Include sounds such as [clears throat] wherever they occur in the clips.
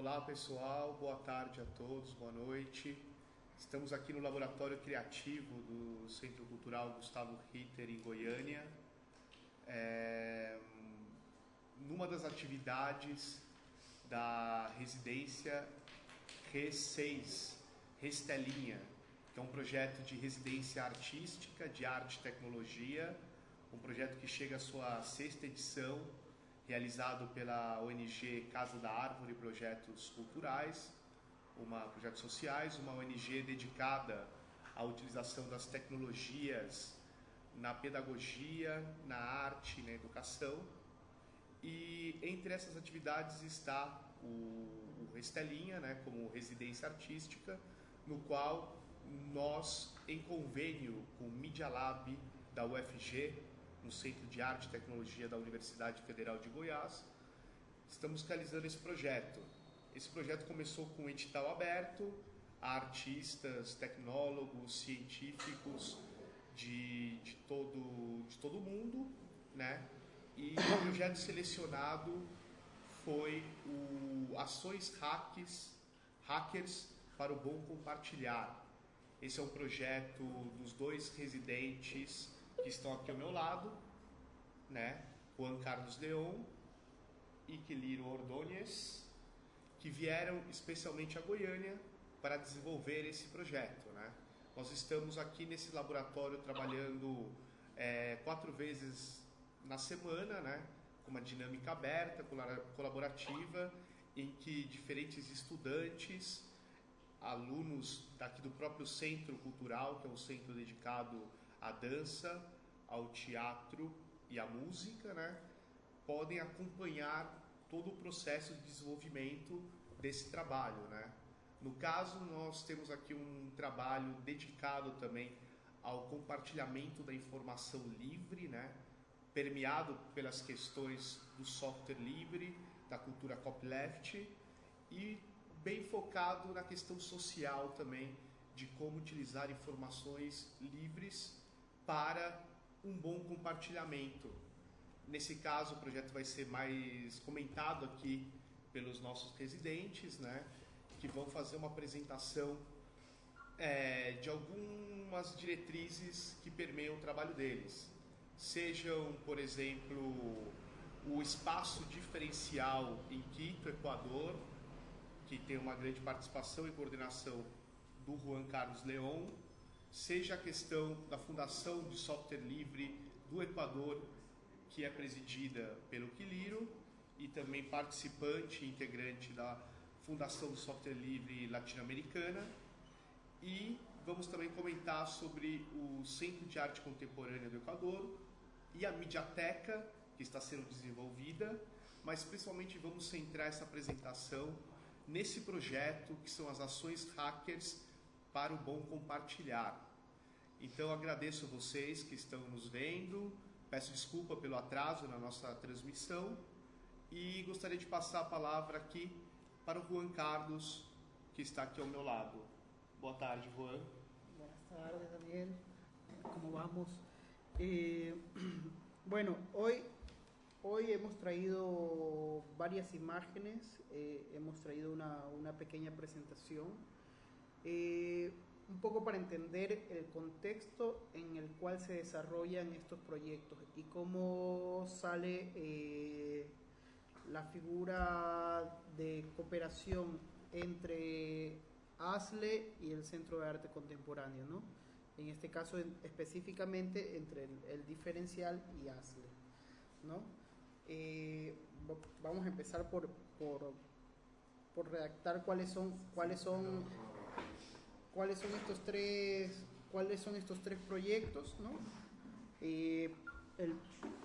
Olá pessoal, boa tarde a todos, boa noite. Estamos aqui no Laboratório Criativo do Centro Cultural Gustavo Ritter em Goiânia. É, numa das atividades da residência RE6, Restelinha, que é um projeto de residência artística de arte e tecnologia, um projeto que chega à sua sexta edição realizado pela ONG Casa da Árvore Projetos Culturais, uma projetos sociais, uma ONG dedicada à utilização das tecnologias na pedagogia, na arte, na educação. E entre essas atividades está o, o Estelinha, né, como residência artística, no qual nós, em convênio com o Media Lab da UFG, no Centro de Arte e Tecnologia da Universidade Federal de Goiás. Estamos realizando esse projeto. Esse projeto começou com um edital aberto a artistas, tecnólogos, científicos de, de, todo, de todo mundo, né? E o projeto selecionado foi o Ações Hacks, Hackers para o Bom Compartilhar. Esse é um projeto dos dois residentes que estão aqui ao meu lado, né? Juan Carlos Leon e Quiliro Ordonez, que vieram especialmente a Goiânia para desenvolver esse projeto, né? Nós estamos aqui nesse laboratório trabalhando é, quatro vezes na semana, né? Com uma dinâmica aberta, colaborativa, em que diferentes estudantes, alunos daqui do próprio Centro Cultural, que é um centro dedicado a dança, ao teatro e à música, né, podem acompanhar todo o processo de desenvolvimento desse trabalho, né? No caso, nós temos aqui um trabalho dedicado também ao compartilhamento da informação livre, né? permeado pelas questões do software livre, da cultura copyleft e bem focado na questão social também de como utilizar informações livres para um bom compartilhamento. Nesse caso, o projeto vai ser mais comentado aqui pelos nossos residentes, né, que vão fazer uma apresentação é, de algumas diretrizes que permeiam o trabalho deles. Sejam, por exemplo, o espaço diferencial em Quito, Equador, que tem uma grande participação e coordenação do Juan Carlos Leon, seja a questão da Fundação de Software Livre do Equador, que é presidida pelo Quiliro, e também participante e integrante da Fundação de Software Livre Latino-Americana. E vamos também comentar sobre o Centro de Arte Contemporânea do Equador e a Mediateca, que está sendo desenvolvida, mas principalmente vamos centrar essa apresentação nesse projeto que são as ações hackers para o bom compartilhar. Então agradeço a vocês que estão nos vendo, peço desculpa pelo atraso na nossa transmissão e gostaria de passar a palavra aqui para o Juan Carlos, que está aqui ao meu lado. Boa tarde, Juan. Boa tarde, Daniel. Como vamos? Eh, [clears throat] bueno, hoy, hoy hemos traído varias imágenes, eh, hemos traído una, una pequeña presentación eh, un poco para entender el contexto en el cual se desarrollan estos proyectos y cómo sale eh, la figura de cooperación entre ASLE y el Centro de Arte Contemporáneo, ¿no? En este caso específicamente entre el, diferencial y ASLE, ¿no? Eh, vamos a empezar por, por, por redactar cuáles son, cuáles son cuáles son estos tres, cuáles son estos tres proyectos, ¿no? Eh,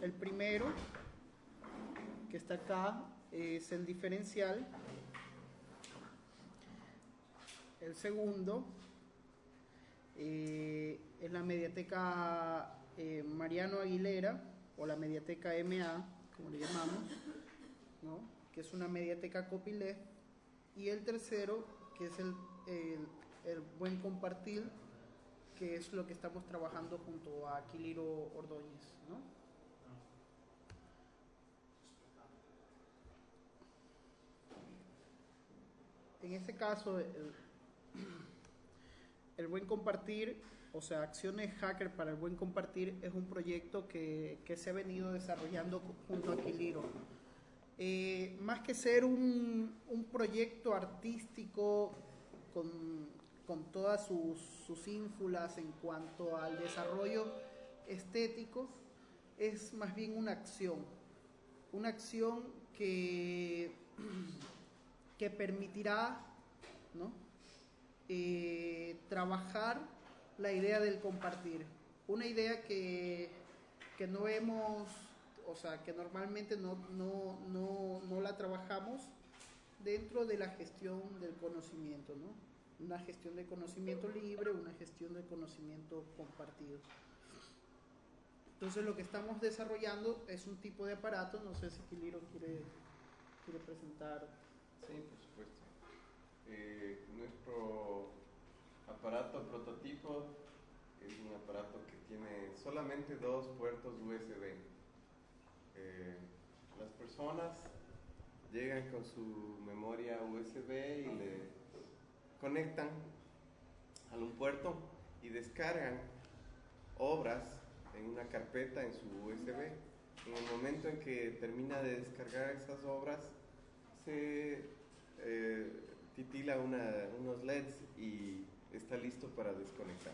el, primero, que está acá, es el diferencial. El segundo eh, es la mediateca eh, Mariano Aguilera, o la mediateca MA, como le llamamos, ¿no? que es una mediateca copyleft. Y el tercero, que es el, el buen compartir, que es lo que estamos trabajando junto a Aquiliro Ordóñez. ¿no? en este caso, el, [clears throat] el buen compartir o sea, Acciones Hacker para el Buen Compartir es un proyecto que, que se ha venido desarrollando junto a Quiliro. Eh, más que ser un, un proyecto artístico con, con todas sus, sus, ínfulas en cuanto al desarrollo estético, es más bien una acción. Una acción que, [clears throat] que permitirá ¿no? eh, trabajar la idea del compartir. Una idea que, que no hemos, o sea, que normalmente no, no, no, no la trabajamos dentro de la gestión del conocimiento, ¿no? Una gestión de conocimiento libre, una gestión de conocimiento compartido. Entonces lo que estamos desarrollando es un tipo de aparato, no sé si Quiliro quiere, quiere presentar. Sí, por supuesto. Eh, nuestro aparato prototipo es un aparato que tiene solamente dos puertos USB. Eh, las personas llegan con su memoria USB y le conectan a un puerto y descargan obras en una carpeta en su USB. En el momento en que termina de descargar esas obras, se eh, titila unos LEDs y está listo para desconectar.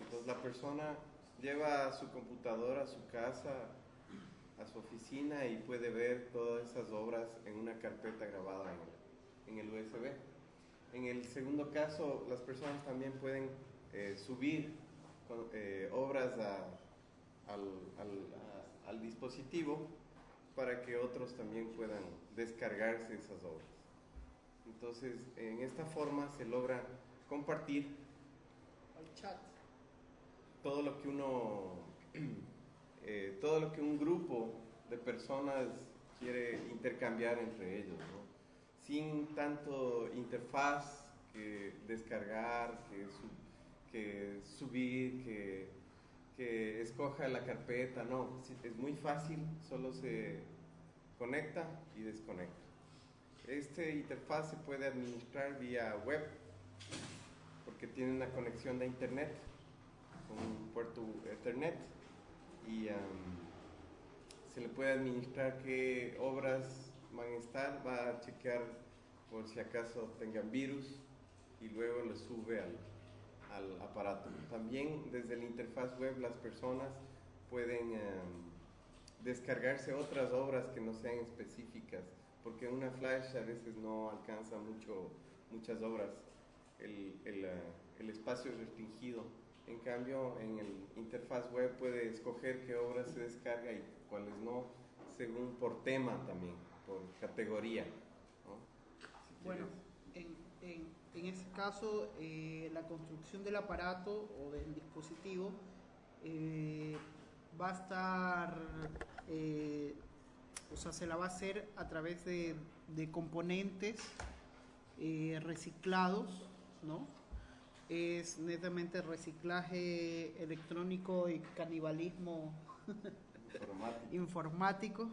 Entonces la persona lleva su computadora a su casa, a su oficina y puede ver todas esas obras en una carpeta grabada en el, USB. En el segundo caso, las personas también pueden eh, subir eh, obras al dispositivo para que otros también puedan descargarse esas obras. Entonces, en esta forma se logra compartir todo lo que uno, [clears throat] eh, todo lo que un grupo de personas quiere intercambiar entre ellos, sin tanto interfaz que descargar, que, subir, que, que escoja la carpeta, no, es muy fácil, solo se conecta y desconecta. Este interfaz se puede administrar vía web porque tiene una conexión de internet un puerto Ethernet y se le puede administrar qué obras van a estar, va a chequear por si acaso tengan virus y luego le sube al, al aparato. También desde la interfaz web las personas pueden descargarse otras obras que no sean específicas, porque una flash a veces no alcanza mucho, muchas obras el, el, eh, el espacio es restringido. En cambio, en el interfaz web puede escoger qué obras se descarga y cuáles no, según por tema también, por categoría. bueno, en, en, en, ese caso, eh, la construcción del aparato o del dispositivo eh, va a estar, o sea, se la va a hacer a través de, de componentes reciclados ¿no? Es netamente reciclaje electrónico y canibalismo [laughs] informático.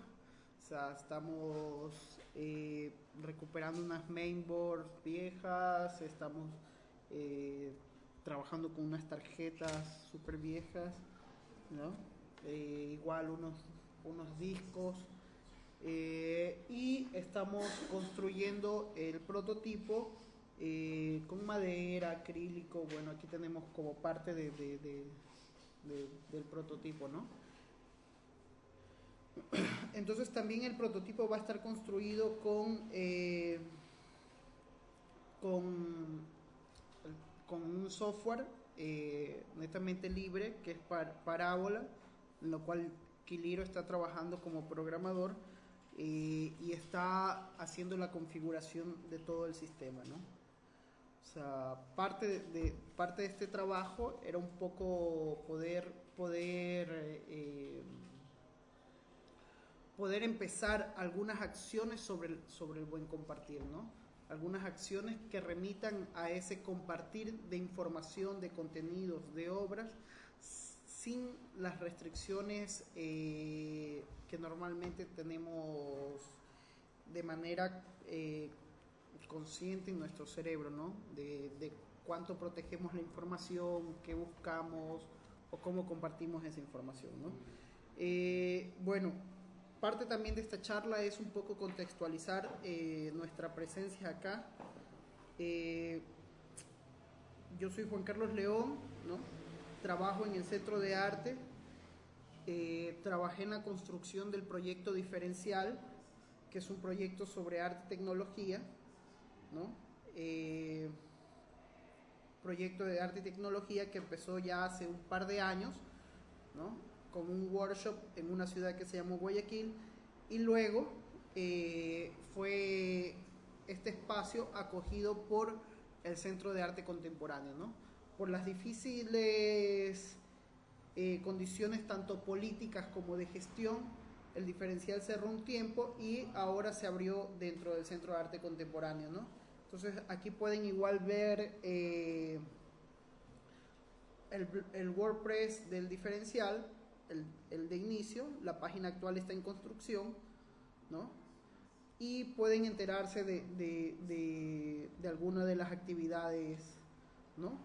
Estamos eh, recuperando unas mainboards viejas, estamos eh, trabajando con unas tarjetas súper viejas, eh, igual unos, unos discos. y estamos construyendo el prototipo con madera, acrílico, bueno, aquí tenemos como parte de, del prototipo, ¿no? Entonces también el prototipo va a estar construido con, eh, con, con, un software eh, netamente libre que es Parábola, en lo cual Quiliro está trabajando como programador y está haciendo la configuración de todo el sistema, ¿no? parte de, parte de este trabajo era un poco poder, poder, eh, poder empezar algunas acciones sobre el, sobre el buen compartir, ¿no? Algunas acciones que remitan a ese compartir de información, de contenidos, de obras, sin las restricciones eh, que normalmente tenemos de manera eh, consciente en nuestro cerebro, ¿no? De, de cuánto protegemos la información, qué buscamos o cómo compartimos esa información, ¿no? Eh, bueno, parte también de esta charla es un poco contextualizar eh, nuestra presencia acá. Eh, yo soy Juan Carlos León, ¿no? trabajo en el Centro de Arte, trabajé en la construcción del proyecto diferencial, que es un proyecto sobre arte y tecnología, ¿no? proyecto de arte y tecnología que empezó ya hace un par de años, ¿no? Con un workshop en una ciudad que se llamó Guayaquil y luego eh, fue este espacio acogido por el Centro de Arte Contemporáneo, ¿no? Por las difíciles eh, condiciones tanto políticas como de gestión, el diferencial cerró un tiempo y ahora se abrió dentro del Centro de Arte Contemporáneo, ¿no? Entonces aquí pueden igual ver eh, el, el WordPress del diferencial el, de inicio, la página actual está en construcción, ¿no? Y pueden enterarse de, de, de, alguna de las actividades, ¿no?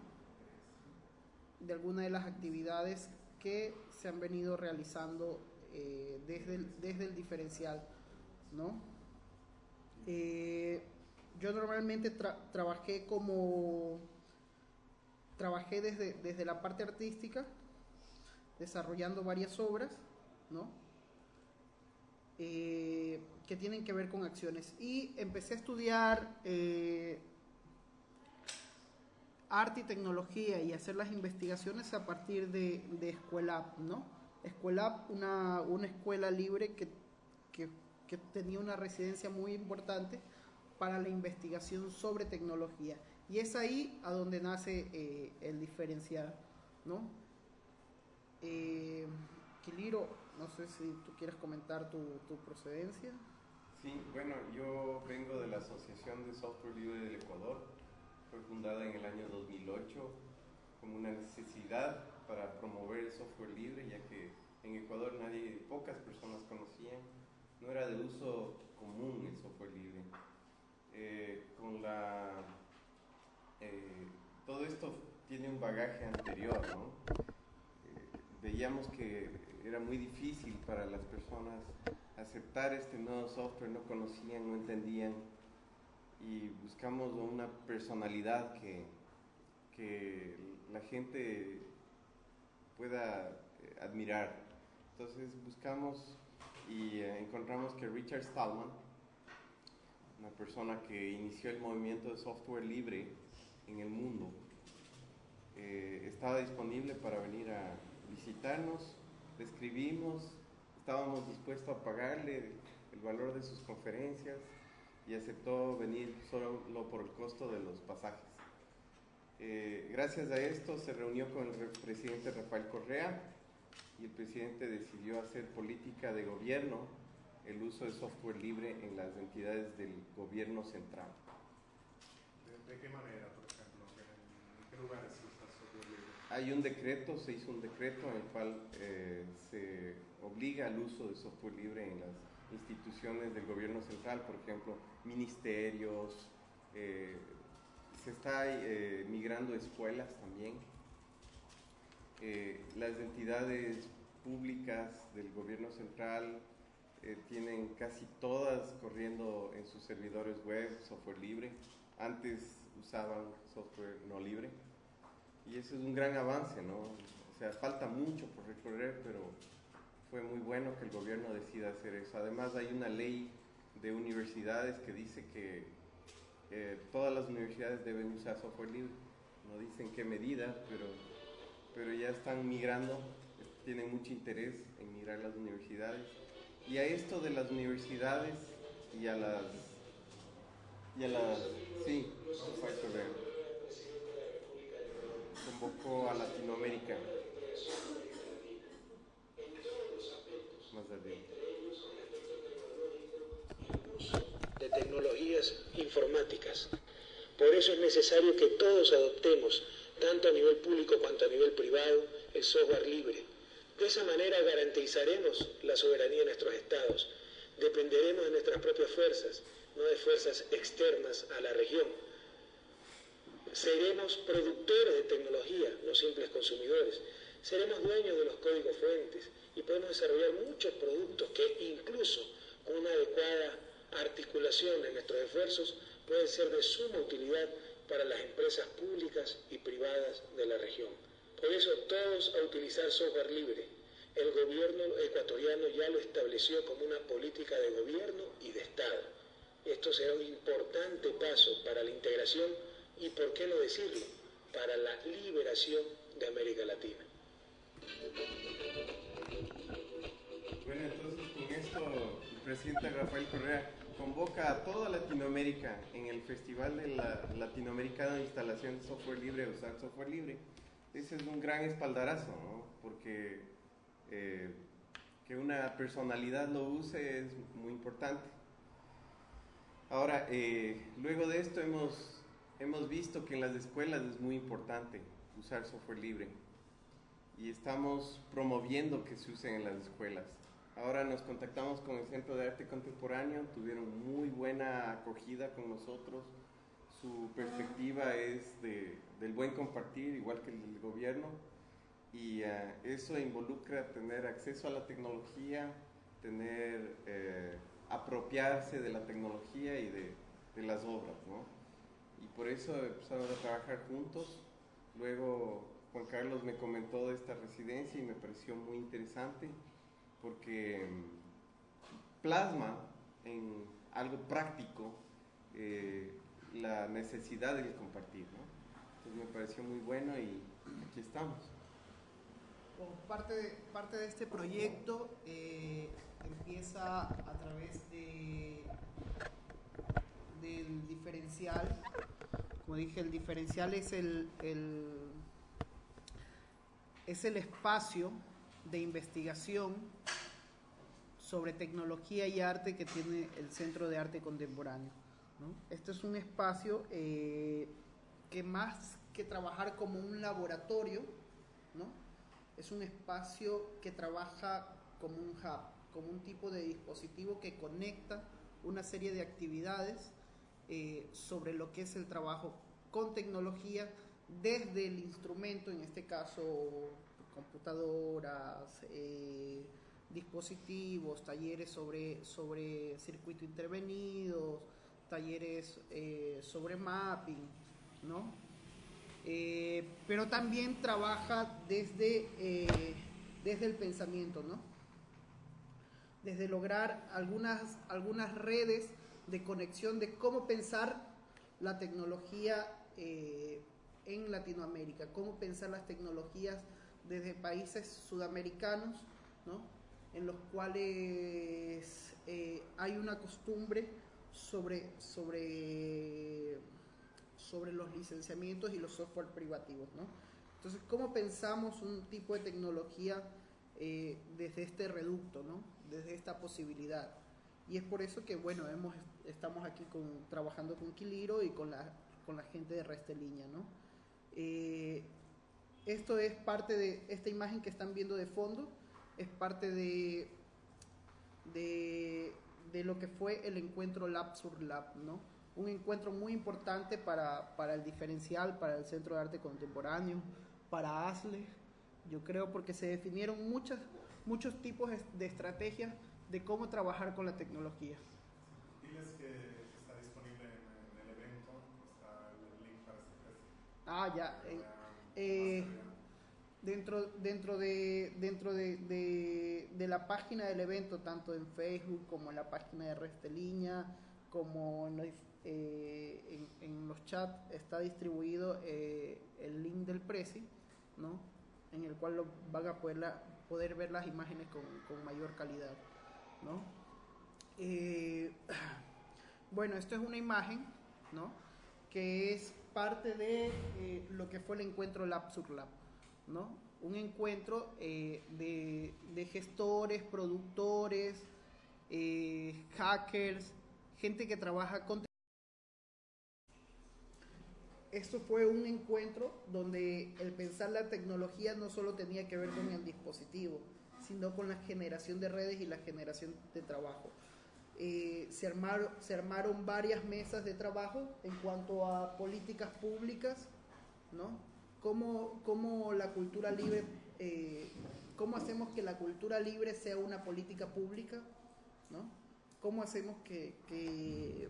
De alguna de las actividades que se han venido realizando eh, desde, el, desde el diferencial, ¿no? Eh, yo normalmente trabajé como trabajé desde, desde la parte artística desarrollando varias obras, ¿no? Eh, que tienen que ver con acciones. Y empecé a estudiar eh, arte y tecnología y hacer las investigaciones a partir de, de Escuela ¿no? Escuela una, una escuela libre que, que, tenía una residencia muy importante para la investigación sobre tecnología. Y es ahí a donde nace eh, el diferencial, ¿no? Eh, Quiliro, no sé si tú quieres comentar tu, procedencia. Sí, bueno, yo vengo de la Asociación de Software Libre del Ecuador. Fue fundada en el año 2008 como una necesidad para promover el software libre, ya que en Ecuador nadie, pocas personas conocían, no era de uso común el software libre. Eh, con la, eh, todo esto tiene un bagaje anterior, ¿no? Veíamos que era muy difícil para las personas aceptar este nuevo software, no conocían, no entendían y buscamos una personalidad que, que la gente pueda eh, admirar. Entonces buscamos y eh, encontramos que Richard Stallman, una persona que inició el movimiento de software libre en el mundo, eh, estaba disponible para venir a, visitarnos, le escribimos, estábamos dispuestos a pagarle el valor de sus conferencias y aceptó venir solo por el costo de los pasajes. Eh, gracias a esto se reunió con el presidente Rafael Correa y el presidente decidió hacer política de gobierno el uso de software libre en las entidades del gobierno central. ¿De, qué manera, por ejemplo? ¿En qué lugares? Hay un decreto, se hizo un decreto en el cual eh, se obliga al uso de software libre en las instituciones del gobierno central, por ejemplo, ministerios, eh, se está eh, migrando escuelas también. las entidades públicas del gobierno central tienen casi todas corriendo en sus servidores web software libre. Antes usaban software no libre y eso es un gran avance, ¿no? O sea, falta mucho por recorrer, pero fue muy bueno que el gobierno decida hacer eso. Además hay una ley de universidades que dice que eh, todas las universidades deben usar software libre. No dicen qué medida, pero, pero ya están migrando, tienen mucho interés en migrar las universidades. Y a esto de las universidades y a las... Y a las... Sí, poco a Latinoamérica. De tecnologías informáticas. Por eso es necesario que todos adoptemos, tanto a nivel público cuanto a nivel privado, el software libre. De esa manera garantizaremos la soberanía de nuestros estados, dependeremos de nuestras propias fuerzas no de fuerzas externas a la región. Seremos productores de tecnología, no simples consumidores. Seremos dueños de los códigos fuentes y podemos desarrollar muchos productos que incluso con una adecuada articulación de nuestros esfuerzos pueden ser de suma utilidad para las empresas públicas y privadas de la región. Por eso todos a utilizar software libre. El gobierno ecuatoriano ya lo estableció como una política de gobierno y de Estado. Esto será un importante paso para la integración y, por qué no decirlo, para la liberación de América Latina. Bueno, entonces con esto el presidente Rafael Correa convoca a toda Latinoamérica en el Festival de la Latinoamericano de Instalación de Software Libre, usar software libre. Ese es un gran espaldarazo, ¿no? Porque eh, que una personalidad lo use es muy importante. Ahora, eh, luego de esto hemos, hemos visto que en las escuelas es muy importante usar software libre y estamos promoviendo que se usen en las escuelas. Ahora nos contactamos con el Centro de Arte Contemporáneo, tuvieron muy buena acogida con nosotros. Su perspectiva es de, del buen compartir, igual que el del gobierno, y uh, eso involucra tener acceso a la tecnología, tener, eh, apropiarse de la tecnología y de, de las obras, ¿no? Y por eso empezamos a trabajar juntos. Luego Juan Carlos me comentó de esta residencia y me pareció muy interesante porque mm, plasma en algo práctico eh, la necesidad de compartir. ¿no? Entonces me pareció muy bueno y aquí estamos. Parte de, parte de este proyecto eh, empieza a través de, del diferencial. Como dije, el diferencial es el, es el espacio de investigación sobre tecnología y arte que tiene el Centro de Arte Contemporáneo. ¿no? Este es un espacio eh, que más que trabajar como un laboratorio, es un espacio que trabaja como un hub, como un tipo de dispositivo que conecta una serie de actividades eh, sobre lo que es el trabajo con tecnología desde el instrumento, en este caso computadoras, eh, dispositivos, talleres sobre, sobre circuito intervenidos, talleres eh, sobre mapping, ¿no? Pero también trabaja desde, desde el pensamiento, ¿no? Desde lograr algunas, algunas redes de conexión de cómo pensar la tecnología en Latinoamérica, cómo pensar las tecnologías desde países sudamericanos, ¿no? en los cuales eh, hay una costumbre sobre, sobre, sobre los licenciamientos y los software privativos. ¿no? Entonces, ¿cómo pensamos un tipo de tecnología eh, desde este reducto, ¿no? desde esta posibilidad? Y es por eso que, bueno, hemos, estamos aquí con, trabajando con Quiliro y con la, con la gente de Resteliña, ¿no? Eh, esto es parte de esta imagen que están viendo de fondo, es parte de, de, de lo que fue el encuentro Lab sur Lab, ¿no? Un encuentro muy importante para, para el diferencial, para el Centro de Arte Contemporáneo, para ASLE, yo creo porque se definieron muchas, muchos tipos de estrategias de cómo trabajar con la tecnología. Diles que está disponible en, el evento, está el link para este Ah, ya. Eh, eh, dentro, dentro, de, dentro de, de, de, la página del evento, tanto en Facebook como en la página de Resteliña, como en los, eh, en, en los chats, está distribuido eh, el link del Prezi, ¿no? en el cual lo van a poder, la, poder ver las imágenes con, con mayor calidad. ¿No? Eh, [clears throat] bueno, esto es una imagen ¿no? que es parte de eh, lo que fue el encuentro Lab sur Lab, ¿no? Un encuentro eh, de, de, gestores, productores, hackers, gente que trabaja con... Esto fue un encuentro donde el pensar la tecnología no solo tenía que ver con el dispositivo, sino con la generación de redes y la generación de trabajo. eh, se, armaron, se armaron varias mesas de trabajo en cuanto a políticas públicas, ¿no? Cómo, cómo la cultura libre, eh, cómo hacemos que la cultura libre sea una política pública, ¿no? Cómo hacemos que, que,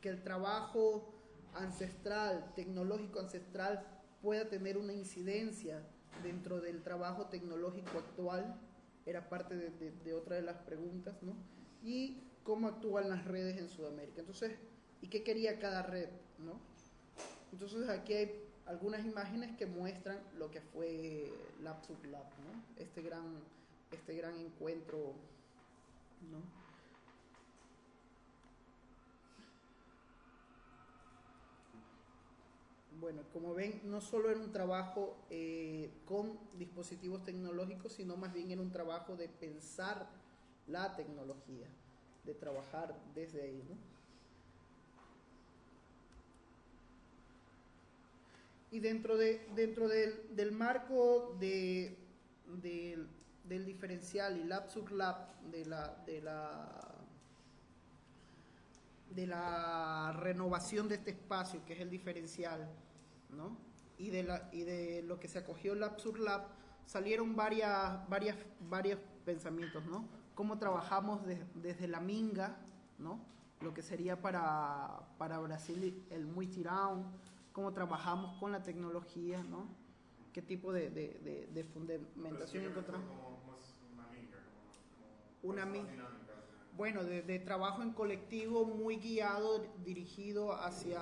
que el trabajo ancestral, tecnológico ancestral, pueda tener una incidencia dentro del trabajo tecnológico actual, era parte de, otra de las preguntas, ¿no? Y cómo actúan las redes en Sudamérica. Entonces, ¿y qué quería cada red? ¿no? Entonces aquí hay algunas imágenes que muestran lo que fue Lab Sub Lab, ¿no? este, gran, este gran encuentro. ¿no? Bueno, como ven, no solo era un trabajo eh, con dispositivos tecnológicos, sino más bien era un trabajo de pensar la tecnología de trabajar desde ahí. Y dentro, de, dentro del, del marco de, del diferencial y lab sub lab de la, de la de la renovación de este espacio que es el diferencial ¿no? y, de la, y de lo que se acogió Lab sur Lab salieron varias, varias, varios pensamientos, ¿no? cómo trabajamos de, desde la minga, ¿no? lo que sería para, para Brasil el muy tirão, cómo trabajamos con la tecnología, ¿no? qué tipo de, de, de, fundamentación encontramos. Como más una minga, como, como Una más min- dinámicas, eh. Bueno, de, de trabajo en colectivo muy guiado, dirigido hacia,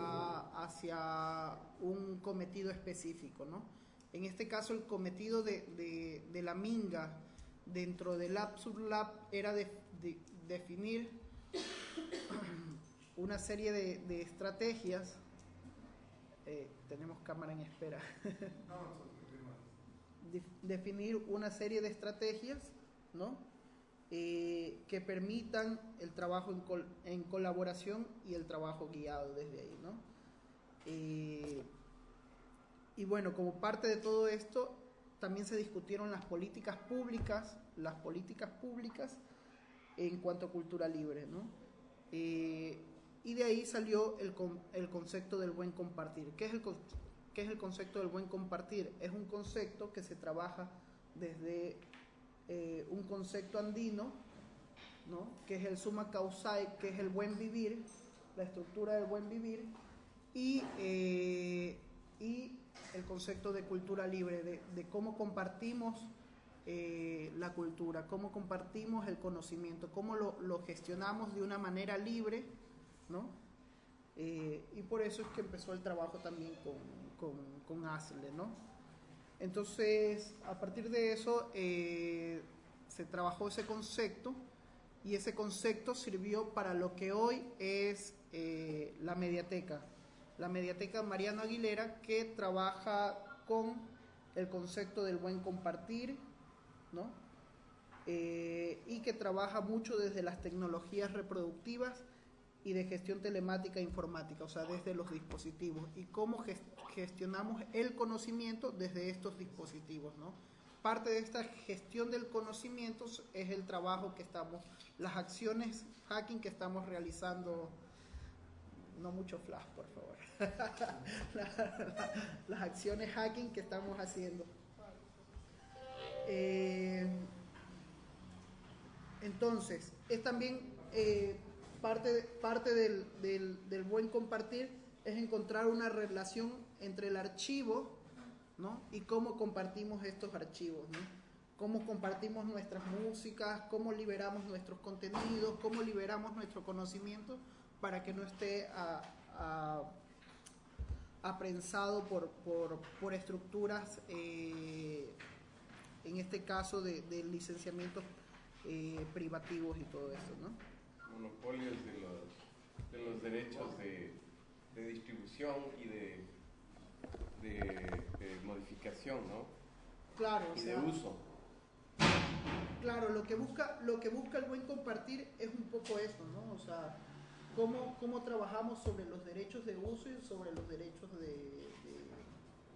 hacia un cometido específico, ¿no? En este caso, el cometido de, de, de la minga dentro del Lab Sub Lab era de, de- definir una serie de, estrategias. Eh, tenemos cámara en espera. Definir una serie de estrategias, ¿no? Eh, que permitan el trabajo en, col- en colaboración y el trabajo guiado desde ahí, ¿no? Eh, y bueno, como parte de todo esto, también se discutieron las políticas públicas, las políticas públicas en cuanto a cultura libre, ¿no? Eh, y de ahí salió el, con- el concepto del buen compartir. ¿Qué es el, qué es el concepto del buen compartir? Es un concepto que se trabaja desde eh, un concepto andino, ¿no? que es el summa causai, que es el buen vivir, la estructura del buen vivir, y, eh, y el concepto de cultura libre, de, de cómo compartimos eh, la cultura, cómo compartimos el conocimiento, cómo lo, lo gestionamos de una manera libre, ¿no? Eh, y por eso es que empezó el trabajo también con, con, con ASLE, ¿no? Entonces, a partir de eso, eh, se trabajó ese concepto y ese concepto sirvió para lo que hoy es eh, la mediateca. La mediateca Mariano Aguilera que trabaja con el concepto del buen compartir, ¿no? Eh, y que trabaja mucho desde las tecnologías reproductivas y de gestión telemática e informática, o sea, desde los dispositivos y cómo ges- gestionamos el conocimiento desde estos dispositivos, ¿no? Parte de esta gestión del conocimiento es el trabajo que estamos, las acciones hacking que estamos realizando, no mucho flash, por favor, [laughs] La- la- las acciones hacking que estamos haciendo. Eh, entonces, es también eh, parte, parte del, del- buen compartir es encontrar una relación entre el archivo ¿no? y cómo compartimos estos archivos, ¿no? cómo compartimos nuestras músicas, cómo liberamos nuestros contenidos, cómo liberamos nuestro conocimiento para que no esté aprensado por, por, por estructuras, eh, en este caso de, de licenciamientos eh, privativos y todo eso, ¿no? Monopolios de los, de los derechos de, de distribución y de, modificación, ¿no? Claro, o Y de uso. claro, lo que busca, lo que busca el buen compartir es un poco eso, ¿no? O sea, cómo, cómo trabajamos sobre los derechos de uso y sobre los derechos de, de-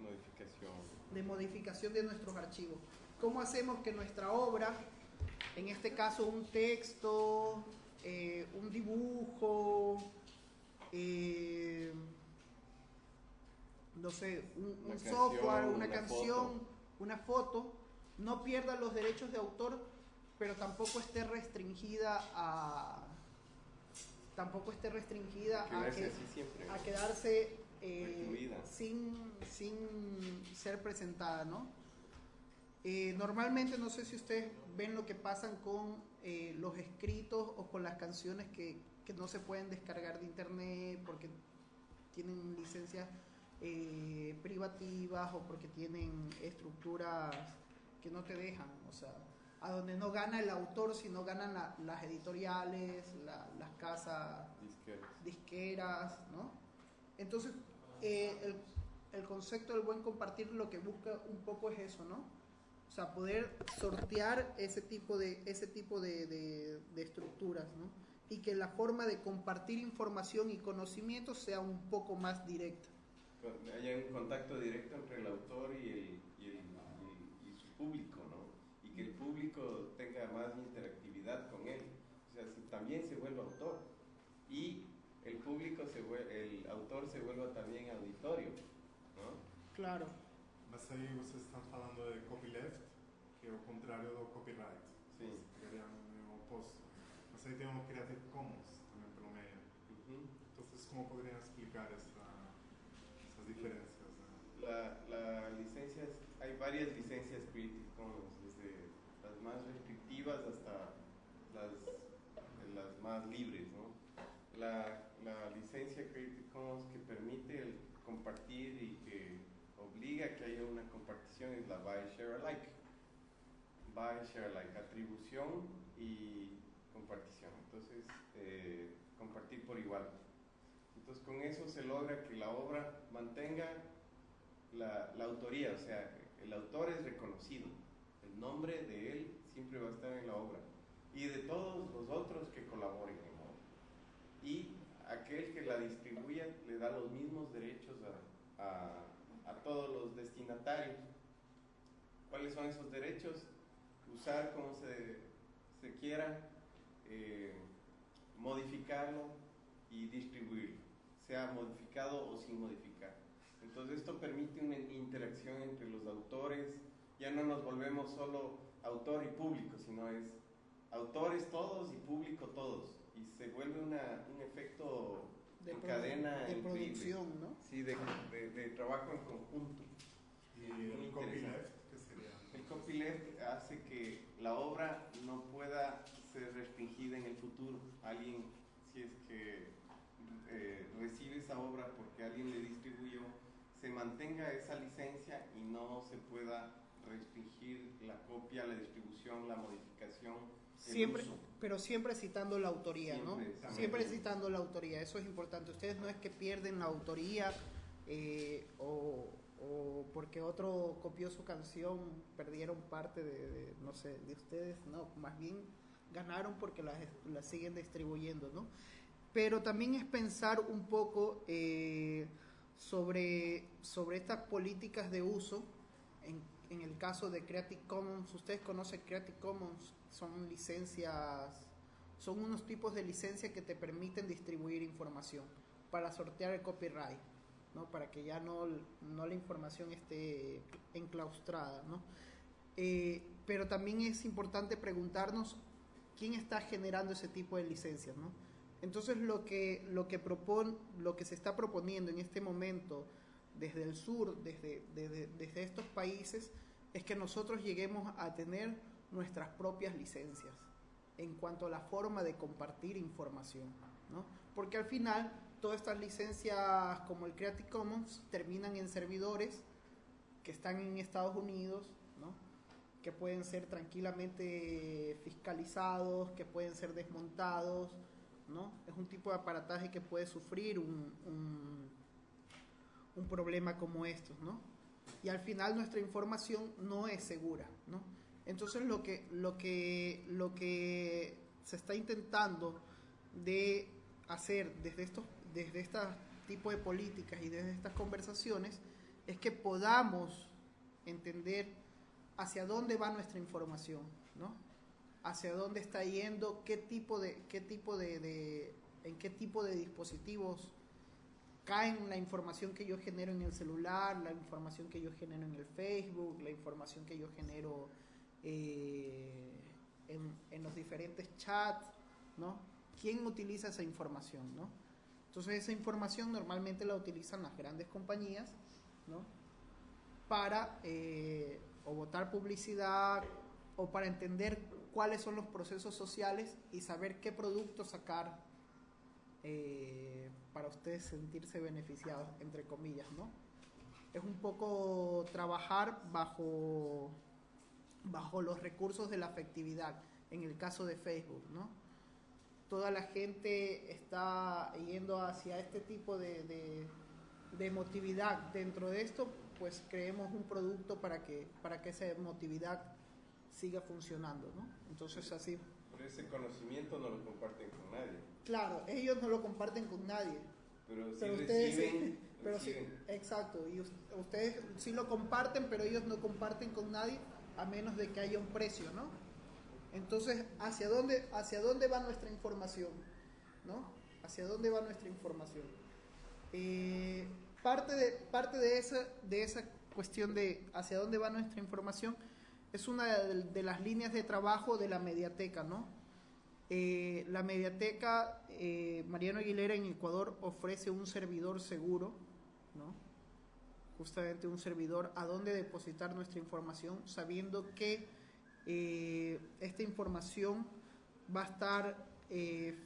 Modificación. de modificación de nuestros archivos. ¿Cómo hacemos que nuestra obra, en este caso un texto, eh, un dibujo, eh, no sé, un, software, una, canción, una foto, no pierda los derechos de autor, pero tampoco esté restringida a tampoco esté restringida a, quedarse eh, sin, sin ser presentada, ¿no? Normalmente no sé si ustedes ven lo que pasan con eh, los escritos o con las canciones que, que no se pueden descargar de internet porque tienen licencias eh, privativas o porque tienen estructuras que no te dejan, o sea, a donde no gana el autor, sino ganan la- las editoriales, la- las casas Disqueras. disqueras, ¿no? Entonces, eh, el, el concepto del buen compartir lo que busca un poco es eso, ¿no? O sea, poder sortear ese tipo de, ese tipo de, de- de estructuras, ¿no? Y que la forma de compartir información y conocimiento sea un poco más directa. Haya un contacto directo entre el autor y, el, y, el- y- y su público, ¿no? Y que el público tenga más interactividad con él. O sea, también se vuelva autor. Y el público, se vuel- el autor se vuelva también auditorio, ¿no? Claro, Mas aí vocês estão falando de copyleft, que é o contrário do copyright. Sim. Seria o oposto. Mas aí tem o Creative Commons também pelo meio. Ujú. Entonces, como poderiam explicar essa, essas diferenças? né? La, la licencias, hay varias licencias Creative Commons, desde las más restrictivas hasta las, las más libres, ¿no? La, la licencia Creative Commons que permite el compartir y que obliga a que haya una compartición es la Buy Share Alike. Buy Share Alike, atribución y compartición. Entonces, eh, compartir por igual. Entonces, con eso se logra que la obra mantenga la, la autoría, o sea, el autor es reconocido, el nombre de él siempre va a estar en la obra y de todos los otros que colaboren en la obra. Y aquel que la distribuya le da los mismos derechos a, a- a todos los destinatarios. ¿Cuáles son esos derechos? Usar como se, se quiera, eh, modificarlo y distribuirlo, sea modificado o sin modificar. Entonces esto permite una interacción entre los autores, ya no nos volvemos solo autor y público, sino es autores todos y público todos, y se vuelve una- un efecto de, en produ- cadena de producción, ¿no? Sí, de, de- de trabajo en conjunto. E o interesante. copyleft, que seria? El copyleft hace que la obra no pueda ser restringida en el futuro. Alguien, si es que eh, recibe esa obra porque alguien le distribuyó, se mantenga esa licencia y no se pueda restringir la copia, la distribución, la modificación. Siempre, pero siempre citando la autoría, ¿no? Siempre, exactamente. Siempre citando la autoría, eso es importante. Ustedes no es que pierden la autoría eh, o, o porque otro copió su canción, perdieron parte de, de, no sé, de ustedes, no, más bien ganaron porque las las siguen distribuyendo, ¿no? Pero también es pensar un poco eh, sobre, sobre estas políticas de uso. En, en el caso de Creative Commons, ustedes conocen Creative Commons, son licencias, son unos tipos de licencia que te permiten distribuir información para sortear el copyright, ¿no? para que ya no, no la información esté enclaustrada. ¿no? Eh, pero también es importante preguntarnos quién está generando ese tipo de licencias. ¿no? Entonces lo que, lo, que propon, lo que se está proponiendo en este momento desde el sur, desde, desde, desde estos países, es que nosotros lleguemos a tener nuestras propias licencias en cuanto a la forma de compartir información, ¿no? Porque al final todas estas licencias como el Creative Commons terminan en servidores que están en Estados Unidos, ¿no? que pueden ser tranquilamente fiscalizados, que pueden ser desmontados, ¿no? Es un tipo de aparataje que puede sufrir un, un, un problema como estos, ¿no? Y al final nuestra información no es segura, ¿no? Entonces lo que, lo que, lo que se está intentando de hacer desde estos, desde este tipo de políticas y desde estas conversaciones es que podamos entender hacia dónde va nuestra información, ¿no? Hacia dónde está yendo, qué tipo de, qué tipo de, en qué tipo de dispositivos caen la información que yo genero en el celular, la información que yo genero en el Facebook, la información que yo genero eh, en, en, los diferentes chats, ¿no? ¿Quién utiliza esa información, no? Entonces esa información normalmente la utilizan las grandes compañías, ¿no? Para eh, o votar publicidad o para entender cuáles son los procesos sociales y saber qué productos sacar eh, para ustedes sentirse beneficiados, entre comillas, ¿no? Es un poco trabajar bajo, bajo los recursos de la afectividad, en el caso de Facebook, ¿no? Toda la gente está yendo hacia este tipo de, de, de emotividad. Dentro de esto, pues creemos un producto para que, para que esa emotividad siga funcionando, ¿no? Entonces así pero ese conocimiento no lo comparten con nadie. Claro, ellos no lo comparten con nadie. Pero, pero sí ustedes reciben, pero reciben. Sí, exacto, y ustedes sí lo comparten, pero ellos no comparten con nadie a menos de que haya un precio, ¿no? Entonces, ¿hacia dónde, hacia dónde va nuestra información? ¿No? ¿Hacia dónde va nuestra información? Eh, parte de, parte de, esa, de esa cuestión de hacia dónde va nuestra información es una de, las líneas de trabajo de la mediateca, ¿no? Eh, la mediateca eh, Mariano Aguilera en Ecuador ofrece un servidor seguro, ¿no? justamente un servidor a donde depositar nuestra información, sabiendo que eh, esta información va a estar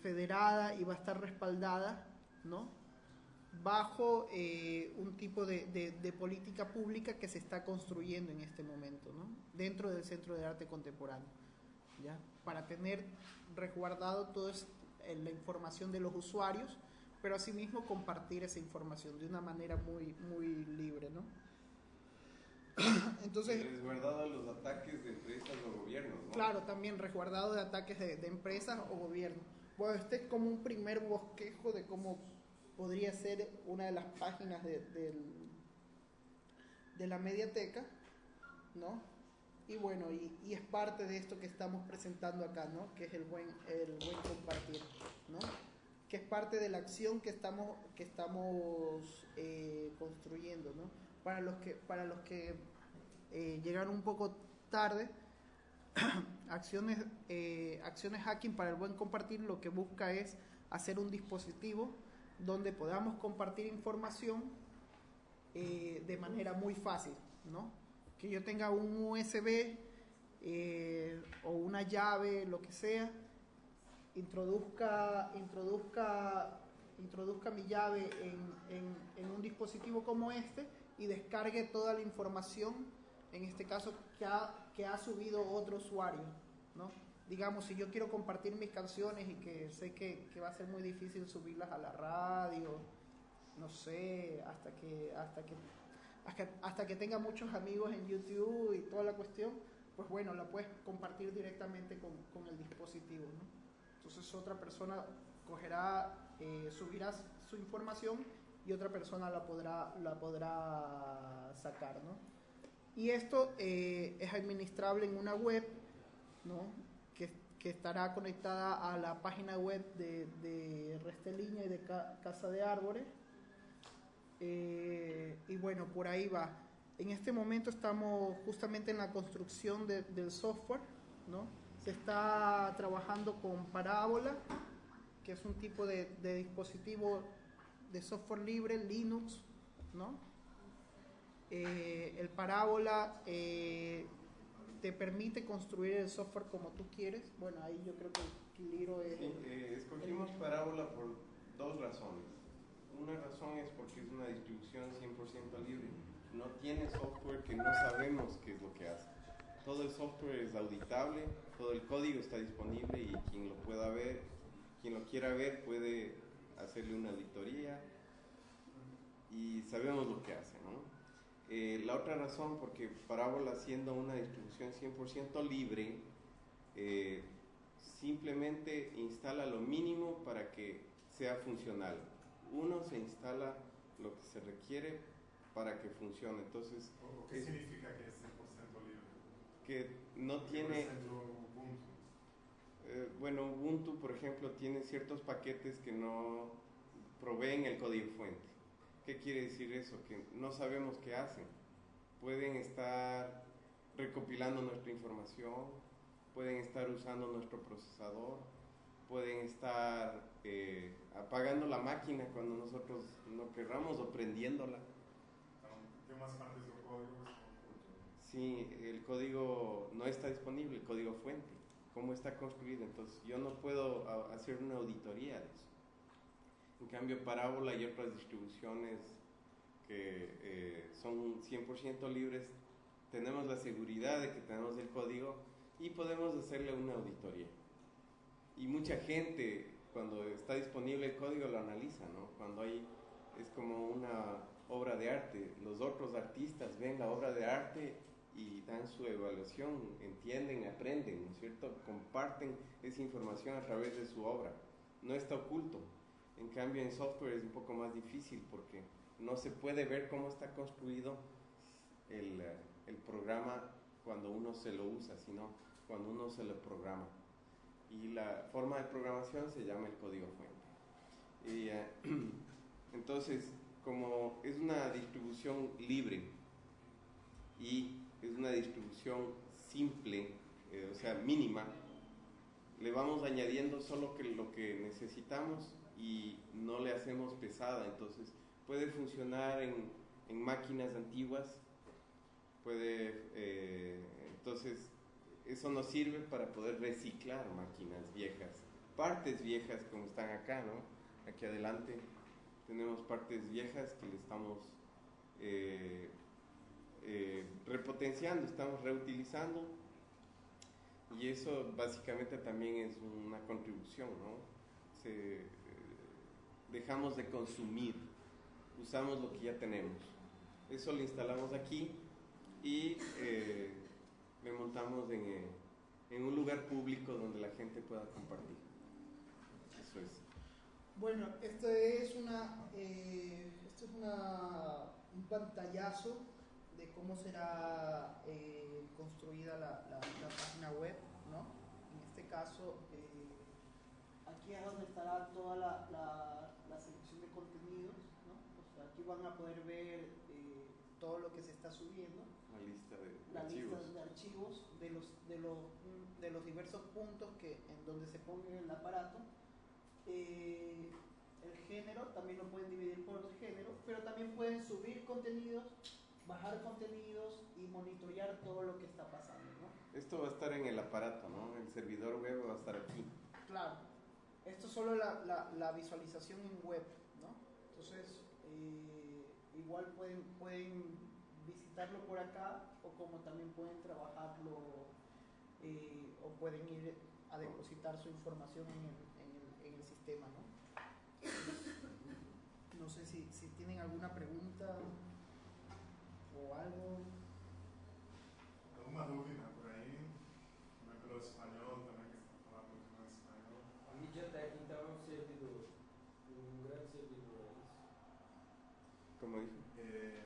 federada y va a estar respaldada, ¿no? Bajo eh, un tipo de, de, de, política pública que se está construyendo en este momento, ¿no? dentro del Centro de Arte Contemporáneo, ¿ya? para tener resguardado toda la información de los usuarios, pero asimismo compartir esa información de una manera muy, muy libre. ¿no? Entonces, resguardado los ataques de empresas o gobiernos. ¿no? Claro, también resguardado de ataques de, de empresas o gobiernos. Bueno, este es como un primer bosquejo de cómo podría ser una de las páginas de, de, la mediateca, ¿no? Y bueno, y, y, es parte de esto que estamos presentando acá, ¿no? Que es el buen, el buen compartir, ¿no? Que es parte de la acción que estamos, que estamos eh, construyendo, ¿no? Para los que, para los que eh, llegaron un poco tarde, [clears throat] acciones, eh, acciones hacking para el buen compartir lo que busca es hacer un dispositivo donde podamos compartir información eh, de manera muy fácil, ¿no? Que yo tenga un USB eh, o una llave, lo que sea, introduzca, introduzca, introduzca mi llave en, un dispositivo como este y descargue toda la información, en este caso que ha, que ha subido otro usuario, ¿no? Digamos, si yo quiero compartir mis canciones y que sé que, que, va a ser muy difícil subirlas a la radio, no sé, hasta que, hasta que, hasta, que tenga muchos amigos en YouTube y toda la cuestión, pues bueno, la puedes compartir directamente con, con el dispositivo, ¿no? Entonces otra persona cogerá, eh, subirá su información y otra persona la podrá, la podrá sacar, ¿no? Y esto eh, es administrable en una web, ¿no? Que estará conectada a la página web de, de Resteliña y de Ca Casa de Árboles. Eh, y bueno, por ahí va. En este momento estamos justamente en la construcción de, del software, ¿no? Se está trabajando con Parábola, que es un tipo de, de dispositivo de software libre, Linux, ¿no? Eh, el Parábola eh, te permite construir el software como tú quieres. Bueno, ahí yo creo que Quiliro es... Sí, eh, escogimos Parábola por dos razones. Una razón es porque es una distribución 100% libre. No tiene software que no sabemos qué es lo que hace. Todo el software es auditable, todo el código está disponible y quien lo pueda ver, quien lo quiera ver puede hacerle una auditoría y sabemos lo que hace, ¿no? Eh, la otra razón, porque Parábola siendo una distribución 100% libre, eh, simplemente instala lo mínimo para que sea funcional. Uno se instala lo que se requiere para que funcione. Entonces, ¿qué es, significa que es 100% libre? Que no tiene... Ubuntu? Eh, bueno, Ubuntu, por ejemplo, tiene ciertos paquetes que no proveen el código fuente. ¿Qué quiere decir eso? Que no sabemos qué hacen. Pueden estar recopilando nuestra información, pueden estar usando nuestro procesador, pueden estar eh, apagando la máquina cuando nosotros no querramos o prendiéndola. ¿Qué más partes del código? Sí, el código no está disponible, el código fuente, cómo está construido. Entonces yo no puedo a- hacer una auditoría de eso. En cambio, Parábola y otras distribuciones que eh, son 100% libres, tenemos la seguridad de que tenemos el código y podemos hacerle una auditoría. Y mucha gente, cuando está disponible el código, lo analiza, ¿no? Cuando hay, es como una obra de arte. Los otros artistas ven la obra de arte y dan su evaluación, entienden, aprenden, ¿no es cierto? Comparten esa información a través de su obra. No está oculto. En cambio, en software es un poco más difícil porque no se puede ver cómo está construido el, eh, el programa cuando uno se lo usa, sino cuando uno se lo programa. Y la forma de programación se llama el código fuente. Y, eh, [clears throat] entonces, como es una distribución libre y es una distribución simple, eh, o sea, mínima, le vamos añadiendo solo que lo que necesitamos y no le hacemos pesada. Entonces, puede funcionar en, en máquinas antiguas, puede, eh, entonces, eso nos sirve para poder reciclar máquinas viejas, partes viejas como están acá, ¿no? Aquí adelante tenemos partes viejas que le estamos eh, eh, repotenciando, estamos reutilizando y eso básicamente también es una contribución, ¿no? Dejamos de consumir, usamos lo que ya tenemos. Eso lo instalamos aquí y eh, le montamos en, eh, en un lugar público donde la gente pueda compartir. Eso es. Bueno, esto es una, eh, esto es una, un pantallazo de cómo será eh, construida la, la- la página web, ¿no? En este caso, eh, aquí es donde estará toda la, la- la selección de contenidos, ¿no? O sea, aquí van a poder ver eh, todo lo que se está subiendo La lista de la archivos. lista de archivos de los, de los, de los diversos puntos que, en donde se pone el aparato. Eh, el género también lo pueden dividir por género, pero también pueden subir contenidos, bajar contenidos y monitorear todo lo que está pasando. ¿no? Esto va a estar en el aparato, ¿no? El servidor web va a estar aquí. Claro, esto es solo la, la, la visualización en web, ¿no? Entonces, eh, igual pueden, pueden visitarlo por acá o como también pueden trabajarlo eh, o pueden ir a depositar su información en el, en el, en el sistema, ¿no? No sé si, si tienen alguna pregunta o algo. ¿Alguna dúvida por ahí? Também pelo espanhol, também que está falando muito no espanhol. A MediaTek então é um servidor, um grande servidor, é isso? Como dijo. Eh,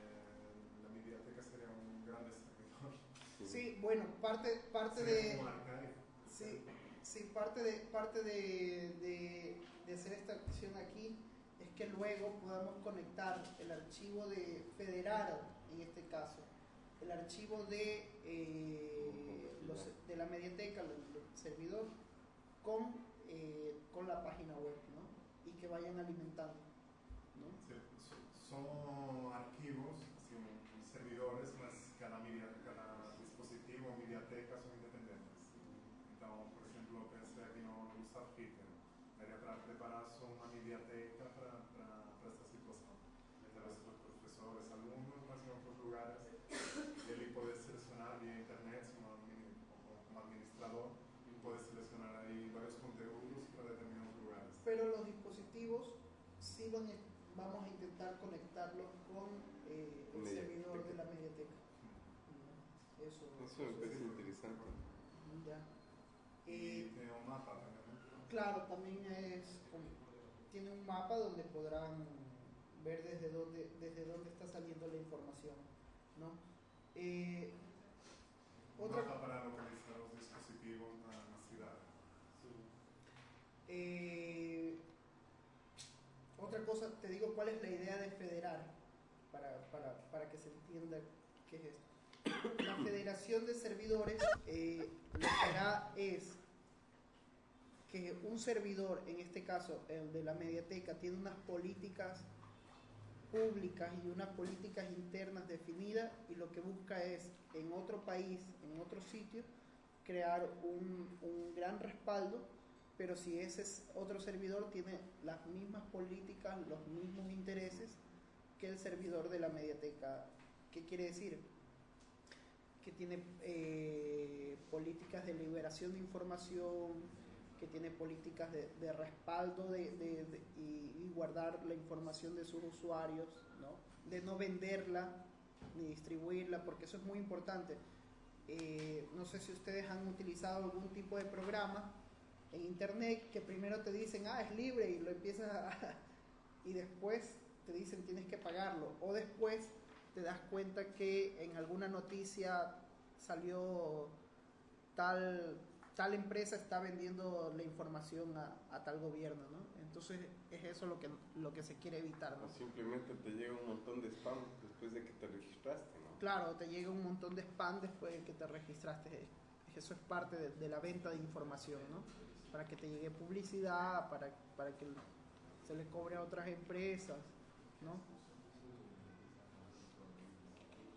la mediateca sería un grande servidor. Sí, bueno, parte, de... Sí, sí, parte de, parte de, de- de hacer esta acción aquí es que luego podamos conectar el archivo de federado, en este caso, el archivo de, eh, los- de la mediateca, el, el servidor, con, eh, con la página web, ¿no? Y que vayan alimentando, ¿no? Sí, son archivos, así, un- un servidores, mas cada, media, cada dispositivo, mediateca son independientes. Então, por exemplo, eu pensei aqui no Gustav Ritter, daria para preparar só uma mediateca para essa situação. Através dos professores, alunos, mas em outros lugares, ele pode selecionar via internet, como admi- como como administrador, pode selecionar aí vários conteúdos para determinados lugares. Pero los dispositivos sí van a- vamos a intentar conectarlos con eh, el Mediateca. servidor de la mediateca. Eso, me parece interesante. Ya. Eh, tem um mapa também, né? claro, también es tiene un mapa donde podrán ver desde dónde desde dónde está saliendo la información, ¿no? Eh, otra mapa para localizar os dispositivos na, na cidade. Eh, otra cosa, te digo cuál es la idea de federar, para, para, para que se entienda qué es esto. La federación de servidores eh, lo que hará es que un servidor, en este caso el de la mediateca, tiene unas políticas públicas y unas políticas internas definidas y lo que busca es en otro país, en otro sitio, crear un, gran respaldo, pero si ese es otro servidor tiene las mismas políticas, los mismos intereses que el servidor de la mediateca. ¿Qué quiere decir? Que tiene eh, políticas de liberación de información, que tiene políticas de, de respaldo de, de, de- y, y guardar la información de sus usuarios, ¿no? de no venderla ni distribuirla, porque eso es muy importante. Eh, no sé si ustedes han utilizado algún tipo de programa en internet que primero te dicen, ah, es libre y lo empiezas a... [laughs] y después te dicen tienes que pagarlo. O después te das cuenta que en alguna noticia salió tal, tal empresa está vendiendo la información a, a tal gobierno, ¿no? Entonces es eso lo que, lo que se quiere evitar, ¿no? O simplemente te llega un montón de spam después de que te registraste, ¿no? Claro, te llega un montón de spam después de que te registraste. Eso es parte de, de la venta de información, ¿no? Para que te llegue publicidad, para, para que se le cobre a otras empresas, ¿no?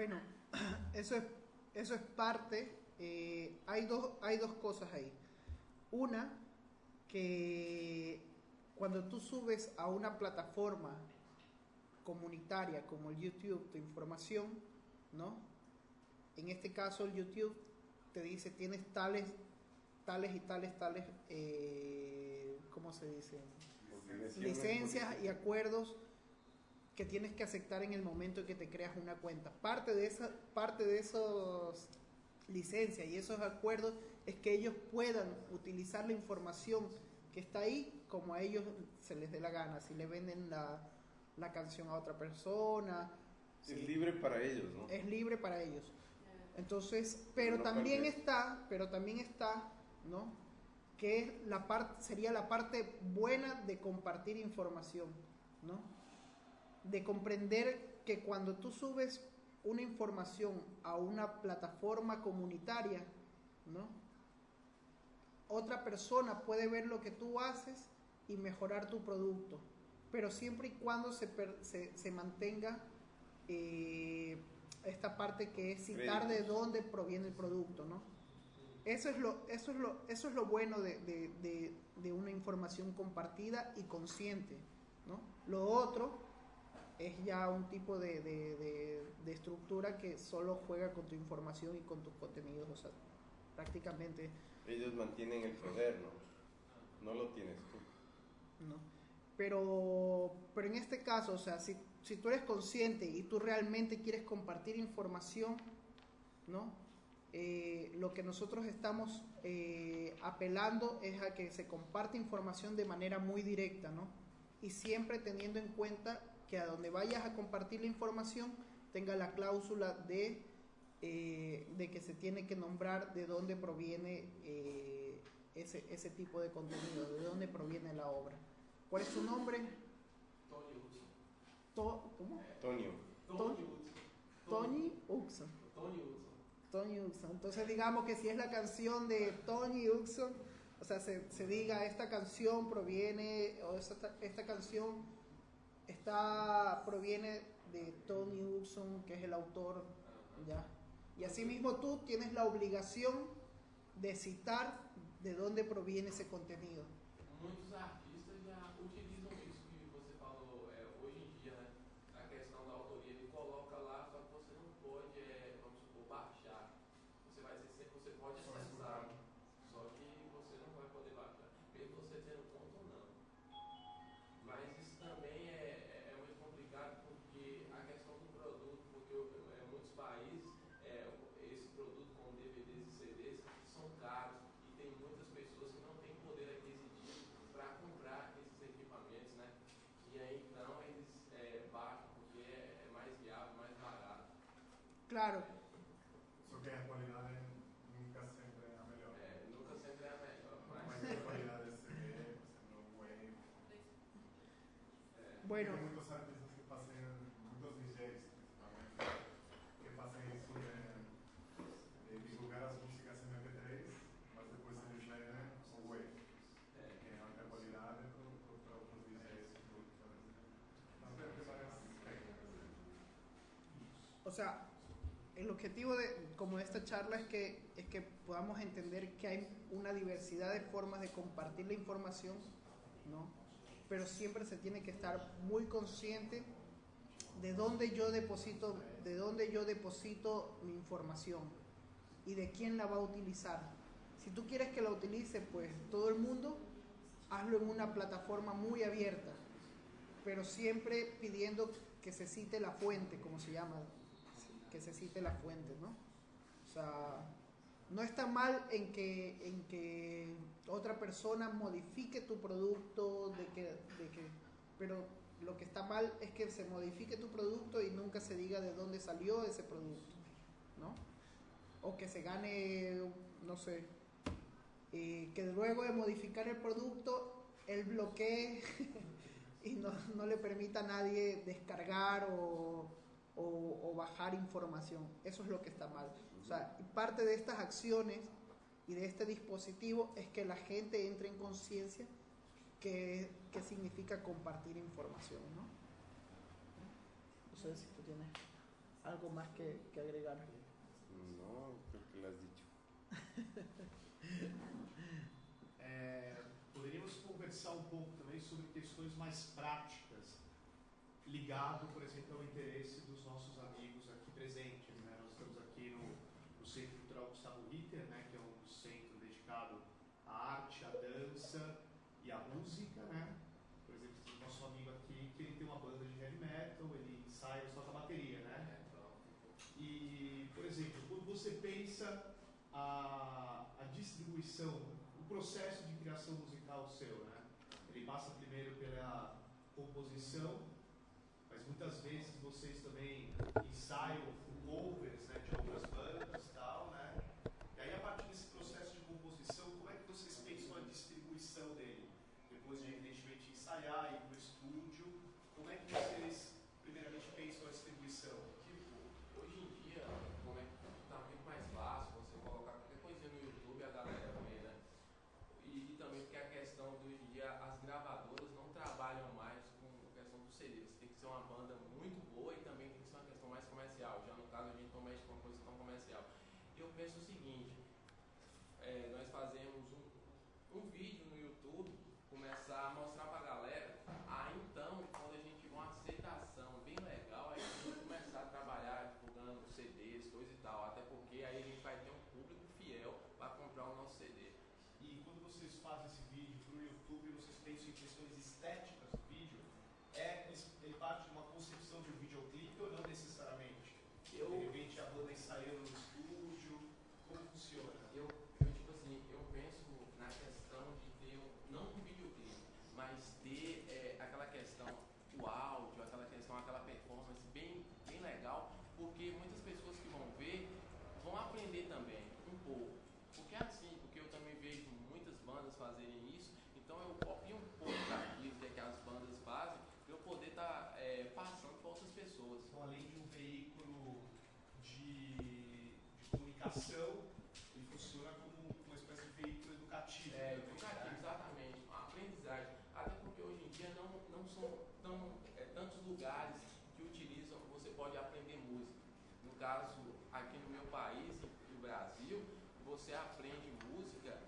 Bueno, [clears throat] eso es, eso es parte. eh, hay, dos, hay dos cosas ahí. Una, que cuando tú subes a una plataforma comunitaria como el YouTube tu información, ¿no? En este caso el YouTube te dice tienes tales, tales y tales, tales, eh, ¿cómo se dice? Licencias y acuerdos que tienes que aceptar en el momento en que te creas una cuenta. Parte de esa, parte de esos licencias y esos acuerdos es que ellos puedan utilizar la información que está ahí como a ellos se les dé la gana. Si le venden la, la canción a otra persona, Es si- libre para ellos, ¿no? es libre para ellos. Entonces, pero No también perder. está, pero también está, ¿no? Que es la parte, sería la parte buena de compartir información, ¿no? De comprender que cuando tú subes una información a una plataforma comunitaria, ¿no? Otra persona puede ver lo que tú haces y mejorar tu producto, pero siempre y cuando se, se, se mantenga eh, esta parte que es citar de dónde proviene el producto, ¿no? Eso es lo, eso es lo, eso es lo bueno de, de- de- de una información compartida y consciente, ¿no? Lo otro es ya un tipo de, de- de- de estructura que solo juega con tu información y con tus contenidos, o sea, prácticamente, Ellos mantienen el poder, ¿no? No lo tienes tú. ¿no? Pero, pero en este caso, o sea, si, si tú eres consciente y tú realmente quieres compartir información, ¿no? Eh, lo que nosotros estamos eh, apelando es a que se comparte información de manera muy directa, ¿no? Y siempre teniendo en cuenta que a donde vayas a compartir la información tenga la cláusula de, eh, de que se tiene que nombrar de dónde proviene eh, ese, ese tipo de contenido, de dónde proviene la obra. ¿Cuál es su nombre? Tony Hudson. To- ¿Cómo? Tony Hudson. Tony Uxon. Tony Hudson. Tony Uxon. Entonces digamos que si es la canción de Tony Uxon, o sea, se, se diga esta canción proviene, o esta, esta canción está, proviene de Tony Uxon, que es el autor, ¿ya? Y asimismo tú tienes la obligación de citar de dónde proviene esse contenido. Muitos Claro, Só que a qualidade nunca sempre é a melhor. É, nunca sempre é a melhor, Mas mas a qualidade de CD, por exemplo, wave. bueno, Tem muitos artistas que fazem, muitos DJs principalmente, que fazem isso de, de divulgar as músicas em MP3, mas depois eles vendem o wave, que é alta qualidade para outros DJs tem várias técnicas. o sea, el objetivo de como esta charla es que es que podamos entender que hay una diversidad de formas de compartir la información, ¿no? Pero siempre se tiene que estar muy consciente de dónde yo deposito, de dónde yo deposito mi información y de quién la va a utilizar. Si tú quieres que la utilice, pues todo el mundo, hazlo en una plataforma muy abierta, pero siempre pidiendo que se cite la fuente, como se llama, que se cite la fuente, ¿no? O sea, no está mal en que, en que otra persona modifique tu producto, de que, de que, pero lo que está mal es que se modifique tu producto y nunca se diga de dónde salió ese producto, ¿no? O que se gane, no sé, eh, que luego de modificar el producto, él bloquee [laughs] y no, no le permita a nadie descargar o, o- o bajar información. Eso es lo que está mal. O sea, parte de estas acciones y de este dispositivo es que la gente entre en conciencia que, que significa compartir información, ¿no? No sé si tú tienes algo más que, que agregar. No, creo que lo has dicho. [laughs] É, poderíamos conversar um pouco também sobre questões mais práticas, ligado, por exemplo, ao interesse dos nossos amigos aqui presentes. Né? Nós estamos aqui no, no Centro Cultural Gustavo Ritter, né? que é um centro dedicado à arte, à dança e à música. Né? Por exemplo, tem o nosso amigo aqui que ele tem uma banda de heavy metal, ele ensaia, ele toca bateria, né? é, E, por exemplo, quando você pensa a, a distribuição, o processo de criação musical seu, né? Ele passa primeiro pela composição, muitas vezes vocês também ensaiam covers né, de outras bandas e tal, né? E aí, a partir desse processo de composição, como é que vocês pensam a distribuição dele? Depois de, evidentemente, ensaiar, ir para o estúdio, como é que vocês, primeiramente, pensam a distribuição? Tipo, hoje em dia, como é que tá muito mais fácil você colocar qualquer coisinha no YouTube e a galera vê, né? E, e também porque a questão de hoje em dia, as gravadoras não trabalham mais com a questão do CD. Você tem que ser uma banda muito boa e também tem que ser uma questão mais comercial. Já no caso, a gente não mexe com uma coisa tão comercial. Eu penso o seguinte, é, nós fazemos um, um vídeo no YouTube, começar a mostrar pra galera, ah, então, quando a gente tiver uma aceitação bem legal, aí a gente começar a trabalhar divulgando CDs, coisa e tal, até porque aí a gente vai ter um público fiel para comprar o nosso CD. E quando vocês fazem esse vídeo para o YouTube, vocês pensam em questões estéticas do vídeo? É, ele parte de uma concepção de um videoclipe ou não necessariamente? Eu, De repente a banda ensaiando no estúdio, como funciona? eu, eu, tipo assim, eu penso na questão de ter, um, não um videoclipe, mas ter é, aquela questão, o áudio, aquela questão, aquela performance bem, bem legal, porque muitas pessoas que vão ver vão aprender também, um pouco. Porque é assim, porque eu também vejo muitas bandas fazerem isso, então eu copio um pouco daquilo que, é que as bandas fazem, para eu poder estar passando para outras pessoas. Então, além de um veículo de, de comunicação, ele funciona como uma espécie de veículo educativo. É, também, educativo, né? exatamente. Uma aprendizagem. Até porque hoje em dia não, não são tão, é, tantos lugares que utilizam, você pode aprender música. No caso, aqui no meu país, no Brasil, você aprende música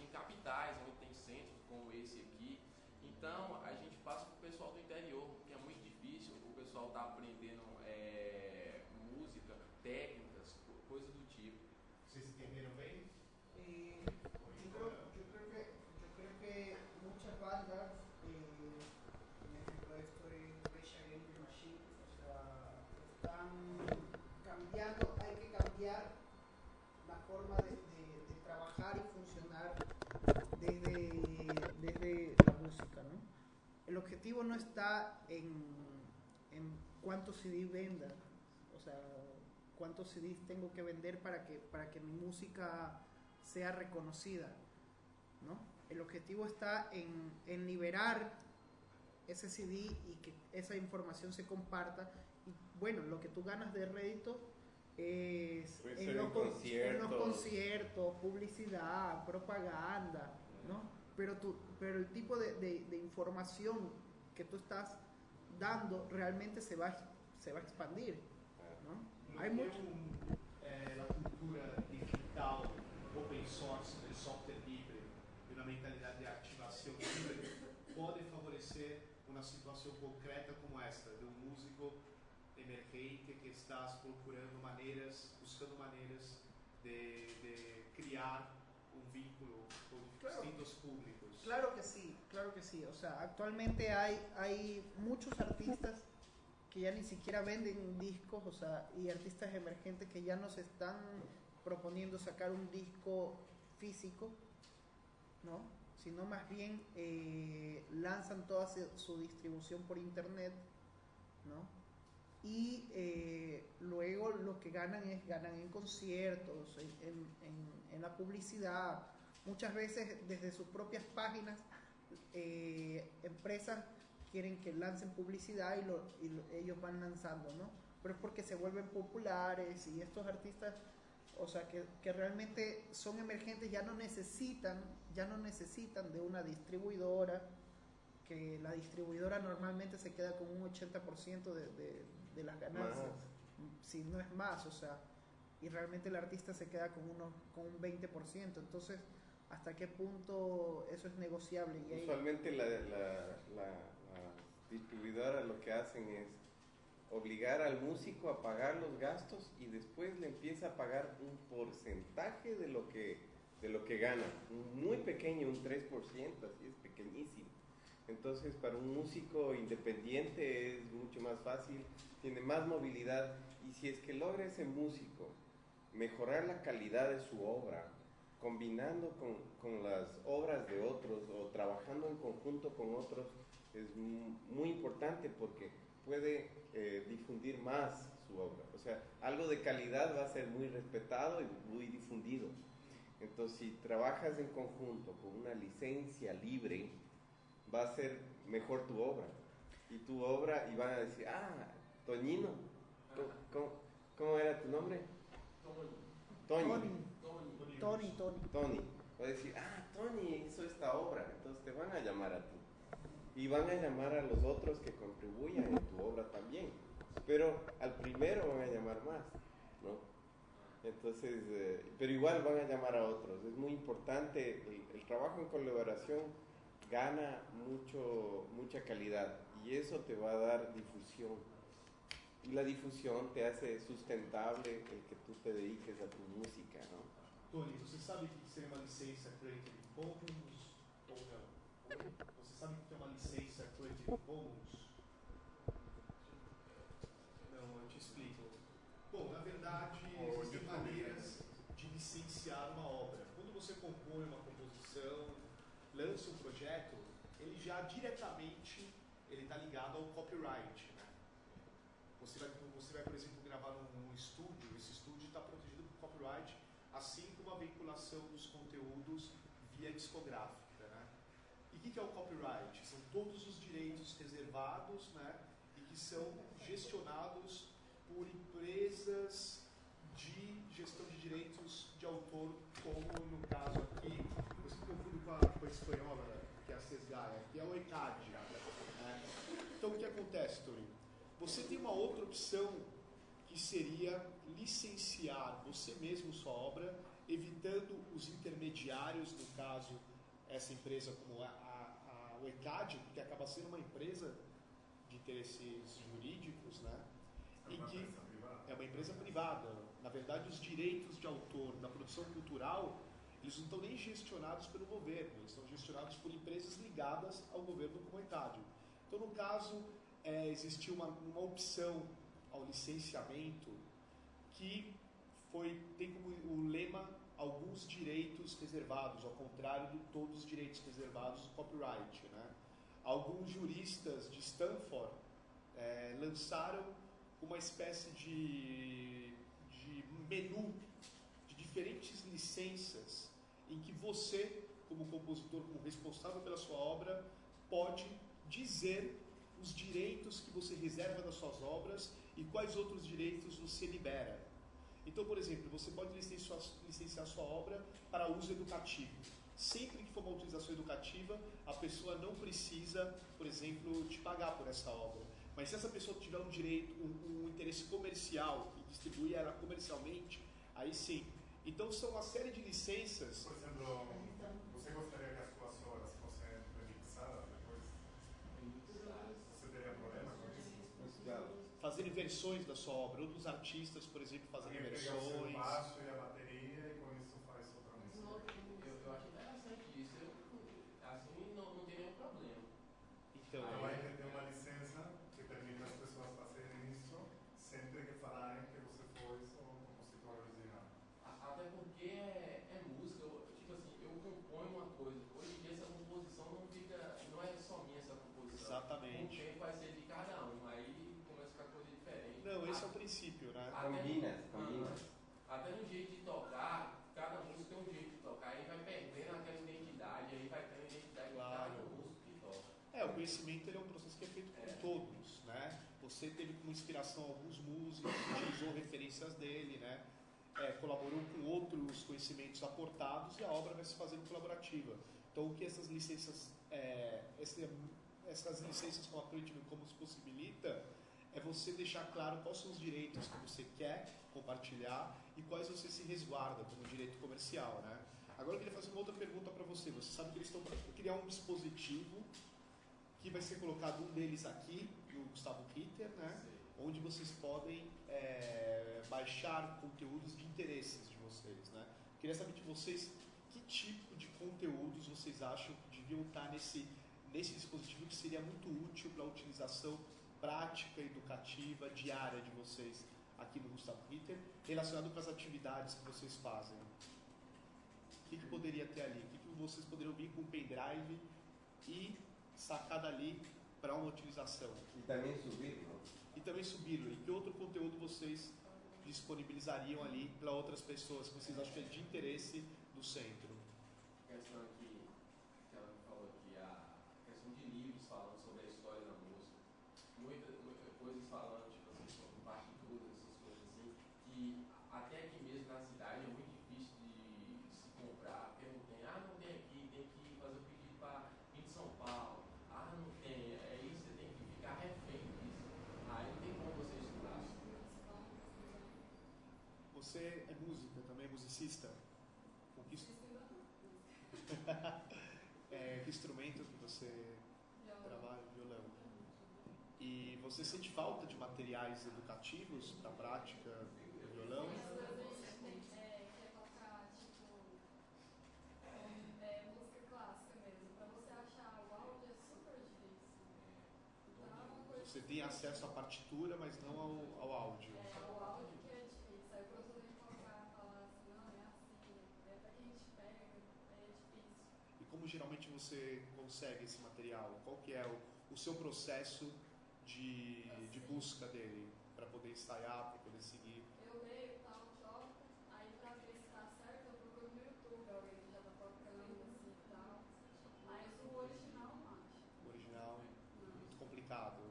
em capitais, onde tem centros como esse aqui. Então, El objetivo no está en, en cuántos CD vendan, o sea, cuántos CDs tengo que vender para que, para que mi música sea reconocida, ¿no? El objetivo está en, en liberar ese CD y que esa información se comparta. Y bueno, lo que tú ganas de rédito es en los, en conciertos. conciertos, publicidad, propaganda, ¿no? Pero, tú, pero el tipo de, de- de información que tú estás dando realmente se va, a- se va a expandir, ¿no? Hay mucho- eh, a cultura digital, open source, del software livre e uma mentalidade de ativação livre pode favorecer uma situação concreta como esta, de um músico emergente que está procurando maneiras, buscando maneiras de, de criar um vínculo com Claro. distintos públicos. Claro que sí, claro que sí. O sea, actualmente hay, hay muchos artistas que ya ni siquiera venden discos, o sea, y artistas emergentes que ya nos están proponiendo sacar un disco físico, ¿no? Sino más bien eh, lanzan toda su, distribución por internet, ¿no? Y eh, luego lo que ganan es ganan en conciertos, en- en- en la publicidad, muchas veces desde sus propias páginas eh, empresas quieren que lancen publicidad y, lo, y lo- ellos van lanzando, ¿no? Pero es porque se vuelven populares y estos artistas, o sea, que, que realmente son emergentes, ya no necesitan, ya no necesitan de una distribuidora, que la distribuidora normalmente se queda con un 80% de, de, de las ganancias, si no es más, o sea, y realmente el artista se queda con, unos, con un 20%, entonces, ¿hasta qué punto eso es negociable? Y Usualmente la, la, la- las distribuidoras lo que hacen es obligar al músico a pagar los gastos y después le empieza a pagar un porcentaje de lo que, de lo que gana. Muy pequeño, un 3%, así es pequeñísimo. Entonces para un músico independiente es mucho más fácil, tiene más movilidad y si es que logra ese músico mejorar la calidad de su obra, combinando con, con las obras de otros o trabajando en conjunto con otros, es mu- muy importante porque puede eh, difundir más su obra. O sea, algo de calidad va a ser muy respetado y muy difundido. Entonces, si trabajas en conjunto con una licencia libre, va a ser mejor tu obra. Y tu obra, y van a decir, ah, Toñino, ¿cómo, cómo- cómo era tu nombre? Toño. Tony, Tony, Tony. Tony. Va a decir, ah, Tony hizo esta obra. Entonces te van a llamar a ti. Y van a llamar a los otros que contribuyan en tu obra también. Pero al primero van a llamar más, ¿no? Entonces, eh, pero igual van a llamar a otros. Es muy importante, el, el trabajo en colaboración gana mucho, mucha calidad y eso te va a dar difusión. Y la difusión te hace sustentable el que tú te dediques a tu música, ¿no? Tony, você sabe o que seria uma licença Creative Commons ou não? Você sabe o que é uma licença Creative Commons? Não, eu te explico. Bom, na verdade, existem maneiras de licenciar uma obra. Quando você compõe uma composição, lança um projeto, ele já diretamente ele está ligado ao copyright. Né? Você, vai, você vai, por exemplo, gravar num, num estúdio, esse estúdio está protegido por copyright, assim como a vinculação dos conteúdos via discográfica. Né? E o que, que é o copyright? São todos os direitos reservados né, e que são gestionados por empresas de gestão de direitos de autor, como no caso aqui, eu sempre confundo com a, com a espanhola, né, que é a Sesgaia, que é o ECAD. né? Então o que acontece, Tony? Você tem uma outra opção que seria licenciar você mesmo sua obra, evitando os intermediários, no caso, essa empresa como a, a, a o ECAD, que acaba sendo uma empresa de interesses jurídicos, né? É E uma que empresa privada. é uma empresa privada. Na verdade, os direitos de autor da produção cultural, eles não estão nem gestionados pelo governo, eles estão gestionados por empresas ligadas ao governo como a ECAD. Então, no caso, é, existiu uma, uma opção ao licenciamento que foi, tem como o lema alguns direitos reservados, ao contrário de todos os direitos reservados do copyright. Né? Alguns juristas de Stanford é, lançaram uma espécie de, de menu de diferentes licenças em que você, como compositor, como responsável pela sua obra, pode dizer os direitos que você reserva das suas obras e quais outros direitos você libera. Então, por exemplo, você pode licenciar, sua obra para uso educativo. Sempre que for uma utilização educativa, a pessoa não precisa, por exemplo, te pagar por essa obra. Mas se essa pessoa tiver um direito, um, um interesse comercial e distribuir ela comercialmente, aí sim. Então são uma série de licenças. Por exemplo, você gostaria que as suas obras fossem remixadas depois? Você teria problema com isso? Claro. Fazerem versões da sua obra, outros artistas, por exemplo, o seu versões. baixo e a bateria e com isso faz outra música. Eu, eu acho interessante isso. Eu, assim, não, não tem nenhum problema. Então, Então vai ter uma licença que permite as pessoas fazerem isso sempre que falarem que você foi o compositor original. A- Até porque é, é música, eu- tipo assim, eu componho uma coisa. Hoje em dia essa composição não fica, não é só minha essa composição. Exatamente. Com o tempo vai ser de cada um, aí começa a ficar coisa diferente. não, esse é A- o princípio, né? até no- Combina, combina. Ah, Até no jeito de tocar, cada músico tem um jeito de tocar, aí vai perdendo aquela identidade, aí vai tendo a identidade Claro. de cada músico que toca. É, o conhecimento ele é um processo que é feito por É. todos, né? Você teve como inspiração alguns músicos, utilizou referências dele, né? É, colaborou com outros conhecimentos aportados e a obra vai se fazendo colaborativa. Então, o que essas licenças, é, esse- essas licenças como a Creative Commons possibilita é você deixar claro quais são os direitos que você quer compartilhar e quais você se resguarda como direito comercial, né? Agora eu queria fazer uma outra pergunta para você. Você sabe que eles estão para criar um dispositivo que vai ser colocado um deles aqui, do Gustavo Ritter, né? Onde vocês podem é, baixar conteúdos de interesses de vocês, né? Queria saber de vocês que tipo de conteúdos vocês acham que deviam estar nesse, nesse dispositivo que seria muito útil para a utilização prática, educativa, diária de vocês aqui no Gustavo Ritter, relacionado com as atividades que vocês fazem. O que, que poderia ter ali? O que, que vocês poderiam vir com um pendrive e sacar dali para uma utilização? E também subir, não? E também subir. E que outro conteúdo vocês disponibilizariam ali para outras pessoas que vocês acham que é de interesse do centro? A questão aqui, que ela me falou aqui, a questão de livros falando sobre a história da música. Muitas coisas falando, tipo assim, sobre partituras, essas coisas assim, que até aqui mesmo na cidade é muito difícil de, de se comprar, porque não tem, ah, não tem aqui, tem que fazer o pedido para vir de São Paulo, ah, não tem, aí você tem que ficar refém disso. Aí não tem como você estudar. Você é música também, é musicista? Com que, [laughs] é, que instrumento que você trabalha? Violão. E você sente falta de materiais educativos para a prática do violão? quer tocar, música clássica mesmo. Pra você achar o áudio super difícil. Uma coisa. Você tem acesso à partitura, mas não ao, ao áudio. É, o áudio que é difícil. Aí pra você tocar, falar assim, não, é assim, é pra que a gente pega, é difícil. E como geralmente você consegue esse material? Qual que é o, o seu processo de, de busca dele para poder ensaiar, para poder seguir? Eu leio tal, toco, aí pra ver se tá certo, eu procuro no YouTube, alguém que já tá tocando assim e tal. Mas o original não acho. O original Não. muito complicado.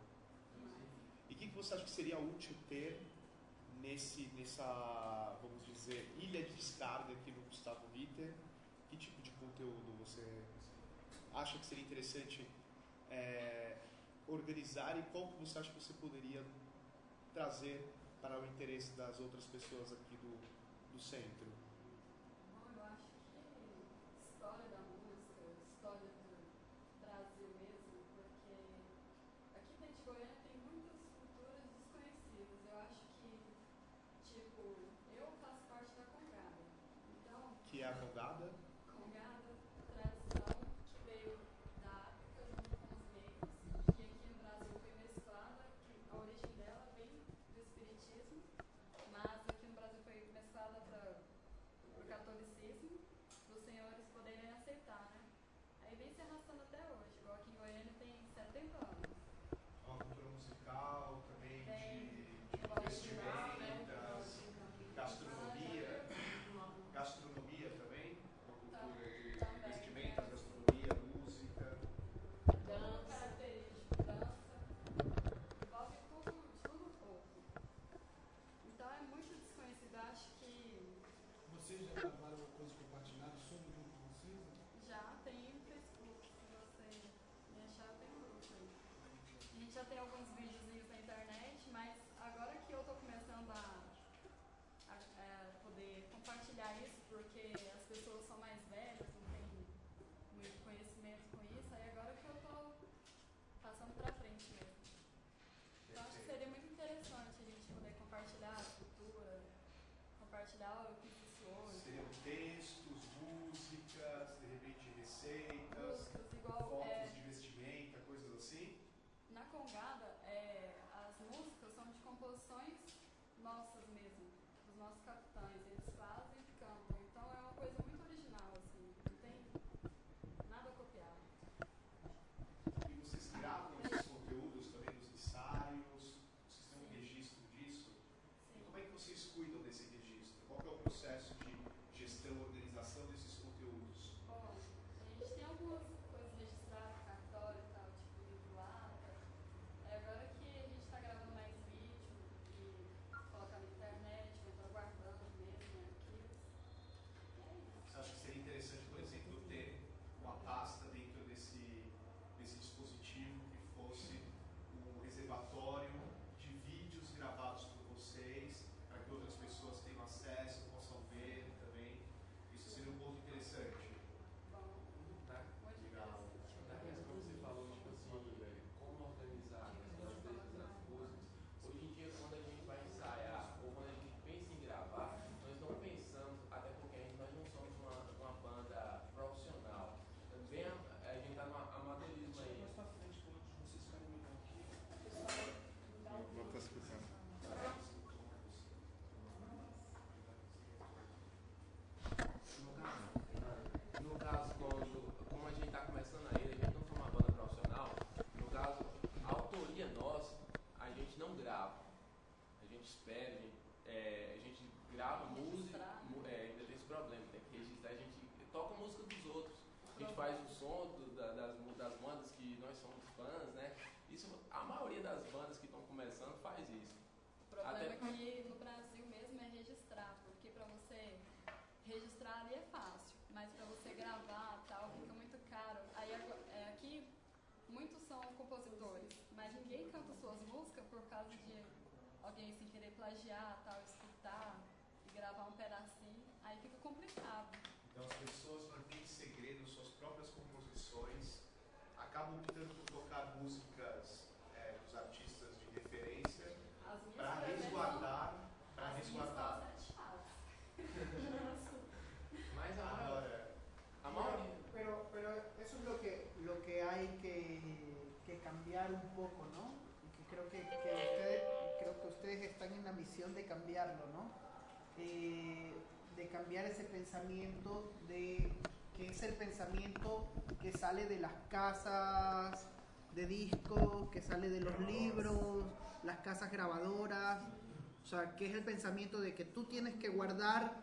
E o que, que você acha que seria útil ter nesse, nessa, vamos dizer, ilha de descarga aqui no Gustavo Ritter? Conteúdo você acha que seria interessante é, organizar e qual que você acha que você poderia trazer para o interesse das outras pessoas aqui do, do centro? Bom, eu acho que história da música, história do Brasil mesmo, porque aqui dentro de Goiânia tem muitas culturas desconhecidas. Eu acho que, tipo, eu faço parte da Congada. Então, Que é a Congada? Congada, tradição que veio da África junto com os negros, que aqui no Brasil foi mesclada, que a origem dela vem do espiritismo, mas aqui no Brasil foi mesclada para o catolicismo, para os senhores poderem aceitar, né? Aí vem se arrastando até hoje, igual aqui em Goiânia tem 70 anos. Uma cultura musical, também Tem de, de negócio de lá, né? vestimentas, já tem alguns videozinhos na internet, mas agora que eu tô começando a, a, é, poder compartilhar isso, porque as pessoas são mais velhas, não têm muito conhecimento com isso, aí agora que eu tô passando pra frente mesmo. Então acho que seria muito interessante a gente poder compartilhar a cultura, compartilhar o que existe hoje. Seriam textos, músicas, de repente receitas, de alguém sem querer plagiar, tal, escutar e gravar um pedacinho, aí fica complicado. Então as pessoas mantêm em segredo suas próprias composições, acabam optando por tocar músicas eh, dos artistas de referência para resguardar, para resguardar. [laughs] Mas Agora, a maioria. Pero, pero eso es lo que, lo que hay que, que cambiar un poco, ¿no? Están en la misión de cambiarlo, ¿no? Eh, de cambiar ese pensamiento de que es el pensamiento que sale de las casas de discos, que sale de los libros, las casas grabadoras, o sea, que es el pensamiento de que tú tienes que guardar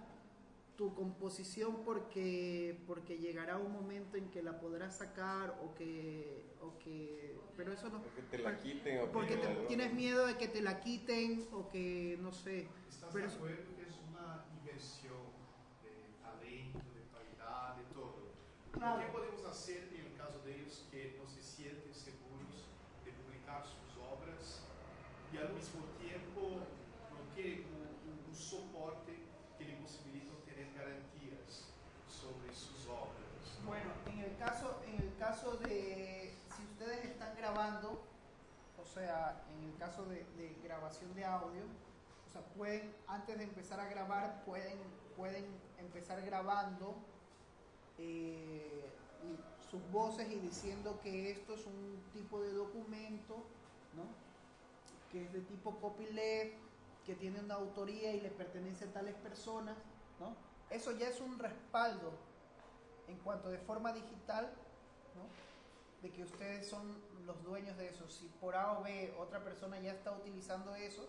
tu composición porque porque llegará un momento en que la podrás sacar o que o que pero eso no Que te la quiten o porque que- te- tienes miedo de que te la quiten o que no sé ¿estás Pero de acuerdo que es una inversión de talento, de calidad, de todo? Claro. ¿Qué podemos hacer en el caso de ellos que no se sienten seguros de publicar sus obras y al mismo tiempo no tienen un, un- un soporte que le posibilite obtener garantías sobre sus obras? Bueno, en el caso, en el caso de si ustedes están grabando, o sea, en el caso de, de grabación de audio, o sea, pueden antes de empezar a grabar pueden pueden empezar grabando eh, sus voces y diciendo que esto es un tipo de documento, ¿no? Que es de tipo copyleft, que tiene una autoría y le pertenece a tales personas, ¿no? Eso ya es un respaldo en cuanto de forma digital, ¿no? de que ustedes son los dueños de eso. Si por A o B otra persona ya está utilizando eso,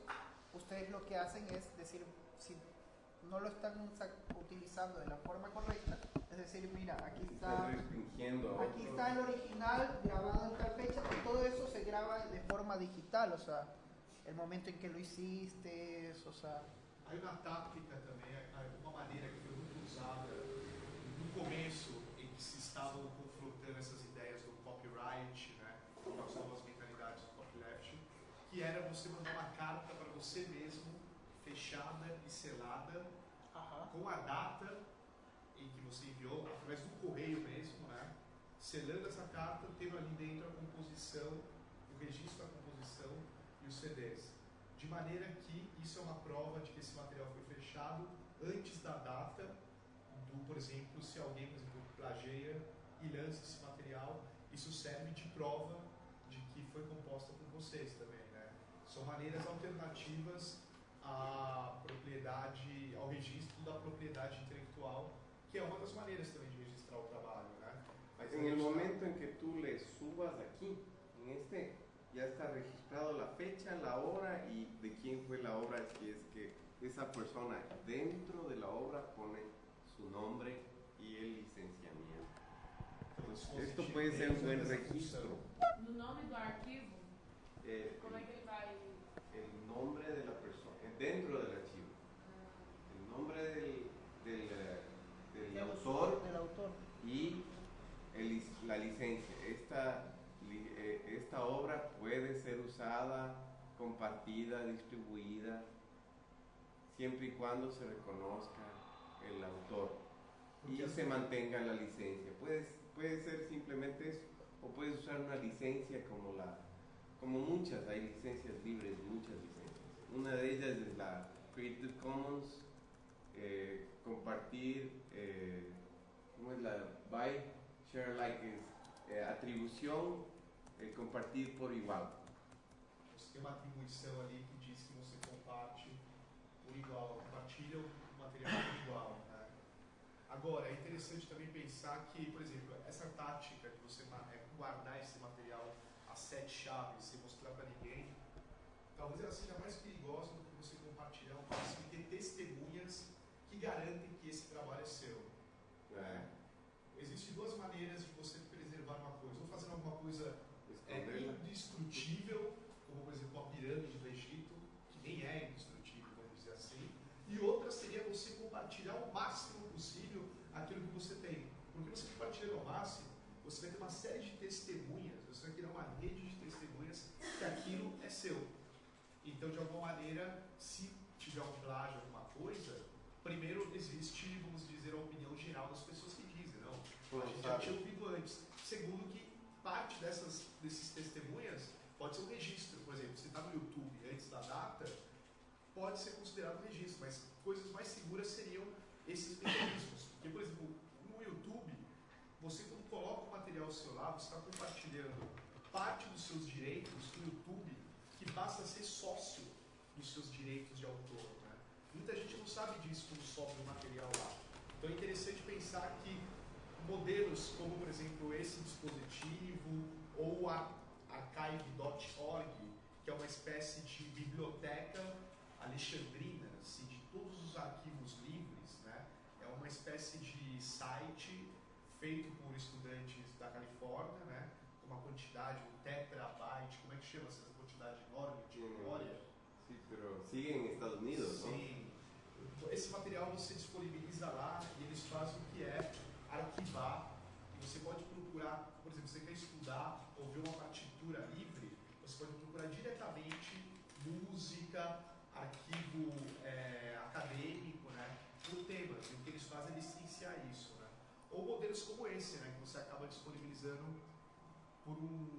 ustedes lo que hacen es decir, si no lo están utilizando de la forma correcta, es decir, mira, aquí está, aquí está el original grabado en tal fecha, y todo eso se graba de forma digital, o sea, el momento en que lo hiciste, o sea, Hay una táctica também, hay uma maneira que foi muito usada no começo, em que se estavam confrontando essas que era você mandar uma carta para você mesmo, fechada e selada, com a data em que você enviou, através do correio mesmo, né? Selando essa carta, tendo ali dentro a composição, o registro da composição e os CDs. De maneira que isso é uma prova de que esse material foi fechado antes da data do, por exemplo, se alguém, por exemplo, plageia e lança esse material, isso serve de prova de que foi composta por vocês né? São maneiras alternativas à propriedade, ao registro da propriedade intelectual, que é uma das maneiras também de registrar o trabalho, né? Mas En el momento en que tú le subas aquí, en este, ya está registrado la fecha, la hora y de quién fue la obra, si es que esa persona dentro de la obra pone su nombre y el licenciamiento. Entonces, esto puede ser un buen registro. No nome do arquivo, Eh, como é que ele vai. El nombre de la persona, eh, dentro del archivo, el nombre del, del, autor Del autor. y el la licencia. Esta, eh, esta obra puede ser usada, compartida, distribuida, siempre y cuando se reconozca el autor y se mantenga la licencia. Puede, puede ser simplemente eso, o puedes usar una licencia como la como muchas, hay licencias libres, muchas licencias. Una de ellas es la Creative Commons, eh, compartir, eh, ¿cómo es la buy, share alike? Es eh, atribución, eh, compartir por igual. Você tem uma atribuição ali que diz que você comparte por igual, compartilha o material por igual. Né? Agora, é interessante também pensar que, por exemplo, essa tática de você é, guardar esse material sete chaves sem mostrar para ninguém, talvez ela seja mais perigosa do que você compartilhar um máximo e ter testemunhas que garantem que esse trabalho é seu. Né? Existem duas maneiras de você preservar uma coisa. Ou fazendo alguma coisa é Esconderla. indestrutível, como por exemplo a pirâmide do Egito, que nem é indestrutível, vamos dizer assim, e outra seria você compartilhar o máximo possível aquilo que você tem. Porque você compartilhando ao máximo, você vai ter uma série de testemunhas, você vai criar uma rede de testemunhas que aquilo é seu. Então, de alguma maneira, se tiver um plágio, alguma coisa, primeiro existe, vamos dizer, a opinião geral das pessoas que dizem, não, a gente já tinha ouvido antes. Segundo, que parte dessas desses testemunhas pode ser um registro. Por exemplo, se está no YouTube antes da data, pode ser considerado um registro, mas coisas mais seguras seriam esses mecanismos. Porque, por exemplo, no YouTube, você quando coloca o material ao seu lado, você está compartilhando parte dos seus direitos no YouTube, que passa a ser sócio dos seus direitos de autor. Né? Muita gente não sabe disso quando sobe o material lá. Então é interessante modelos como, por exemplo, esse dispositivo ou a archive.org, que é uma espécie de biblioteca alexandrina, assim, de todos os arquivos livres, né? é uma espécie de site feito por estudantes da Califórnia, né? com uma quantidade, um terabyte, como é que chama essa quantidade enorme de memória? Sí, pero sigue en Estados Unidos. Sim. Esse material você disponibiliza lá e eles fazem arquivar. E você pode procurar, por exemplo, você quer estudar ou ver uma partitura livre, você pode procurar diretamente música, arquivo é, acadêmico, né, por temas. E o que eles fazem é licenciar isso. Né? Ou modelos como esse, né, que você acaba disponibilizando por um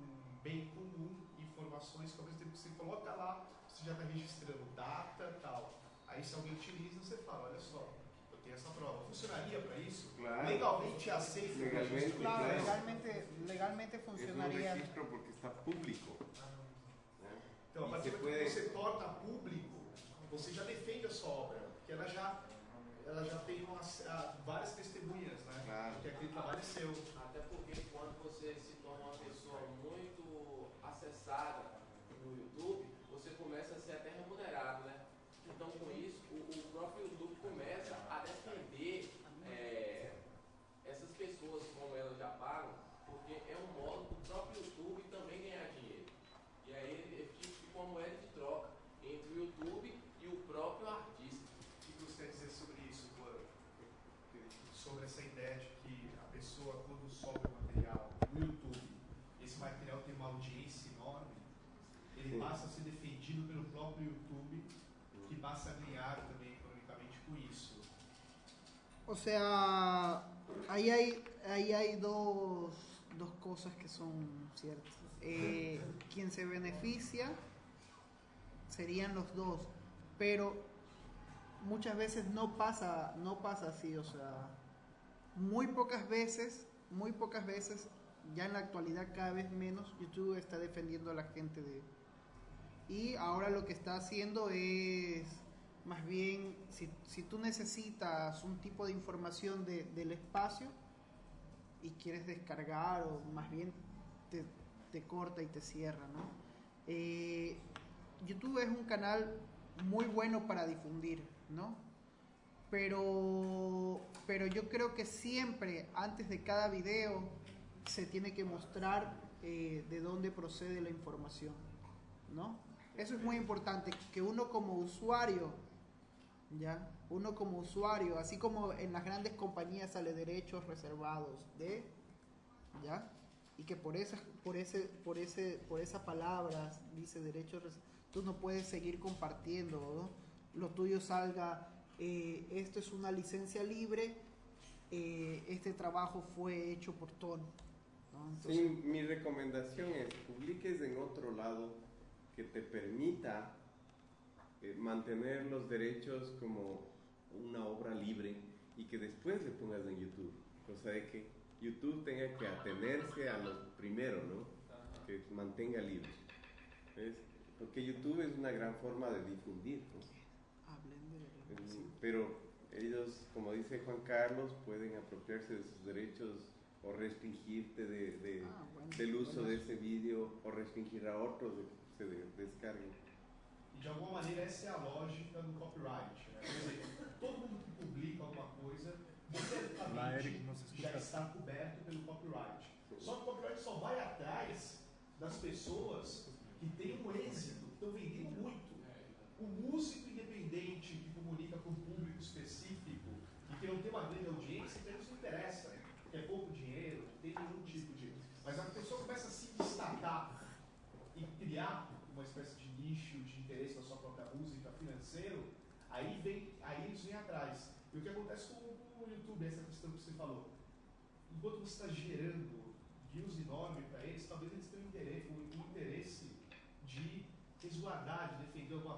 bem comum informações que ao mesmo tempo que você coloca lá, você já está registrando data tal. Aí se alguém utiliza, você fala, olha só, eu tenho essa prova. Funcionaria para isso? Claro. Legalmente é aceito? Legalmente, registro? Claro, Claro. legalmente, legalmente Es un funcionaría. registro porque está público. Então, a partir do momento que você torna público, você já defende a sua obra, porque ela já, ela já tem umas, ah, várias testemunhas, né? Claro. Que aquele trabalho é seu. YouTube, que ganhar também economicamente com isso. O sea, ahí hay, ahí hay dos, dos cosas que son ciertas. Eh, quien se beneficia serían los dos, pero muchas veces no pasa, no pasa así, o sea, muy pocas veces, muy pocas veces, ya en la actualidad cada vez menos, YouTube está defendiendo a la gente de... Y ahora lo que está haciendo es, más bien, si, si tú necesitas un tipo de información de- del espacio y quieres descargar o más bien te, te corta y te cierra, ¿no? Eh, YouTube es un canal muy bueno para difundir, ¿no? Pero, pero yo creo que siempre, antes de cada video, se tiene que mostrar eh, de dónde procede la información, ¿no? Eso es muy importante, que uno como usuario, ¿ya? Uno como usuario, así como en las grandes compañías sale derechos reservados de, ¿ya? Y que por esas, por ese, por ese, por esas palabras dice derechos res- tú no puedes seguir compartiendo, ¿no? Lo tuyo salga, eh, esto es una licencia libre, eh, este trabajo fue hecho por Ton, ¿no? Entonces, Sí, mi recomendación es publiques en otro lado que te permita eh, mantener los derechos como una obra libre y que después le pongas en YouTube. O sea, de que YouTube tenga que atenerse a lo primero, ¿no? Que mantenga libre. ¿Ves? Porque YouTube es una gran forma de difundir, ¿no? hablen de... Pero ellos, como dice Juan Carlos, pueden apropiarse de sus derechos o restringirte de, de- Ah, bueno, del uso bueno. de ese vídeo o restringir a otros de que se de- descarguen. E de alguma maneira essa é a lógica do copyright. Né? Quer dizer, todo mundo que publica alguma coisa, se já está coberto pelo copyright. Só que o copyright só vai atrás das pessoas que têm um êxito, que estão vendendo muito. O músico independente que comunica com um público específico e que não tem uma grande audiência, então isso não interessa. Que é pouco dinheiro, não tem nenhum tipo de. Mas a pessoa começa a se destacar e criar uma espécie de nicho de interesse na sua própria música financeiro, aí vem, aí eles vêm atrás. E o que acontece com, com o YouTube, essa questão que você falou, enquanto você está gerando views enormes para eles, talvez eles tenham interesse, o, interesse de resguardar, de defender alguma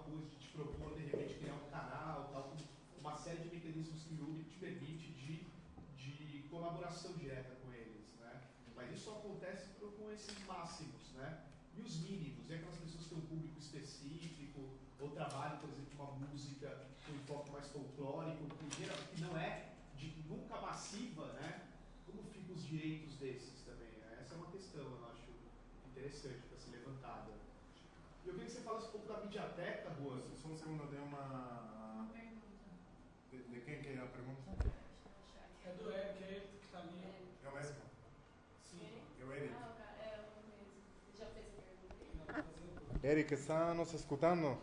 Eric, está nos escutando?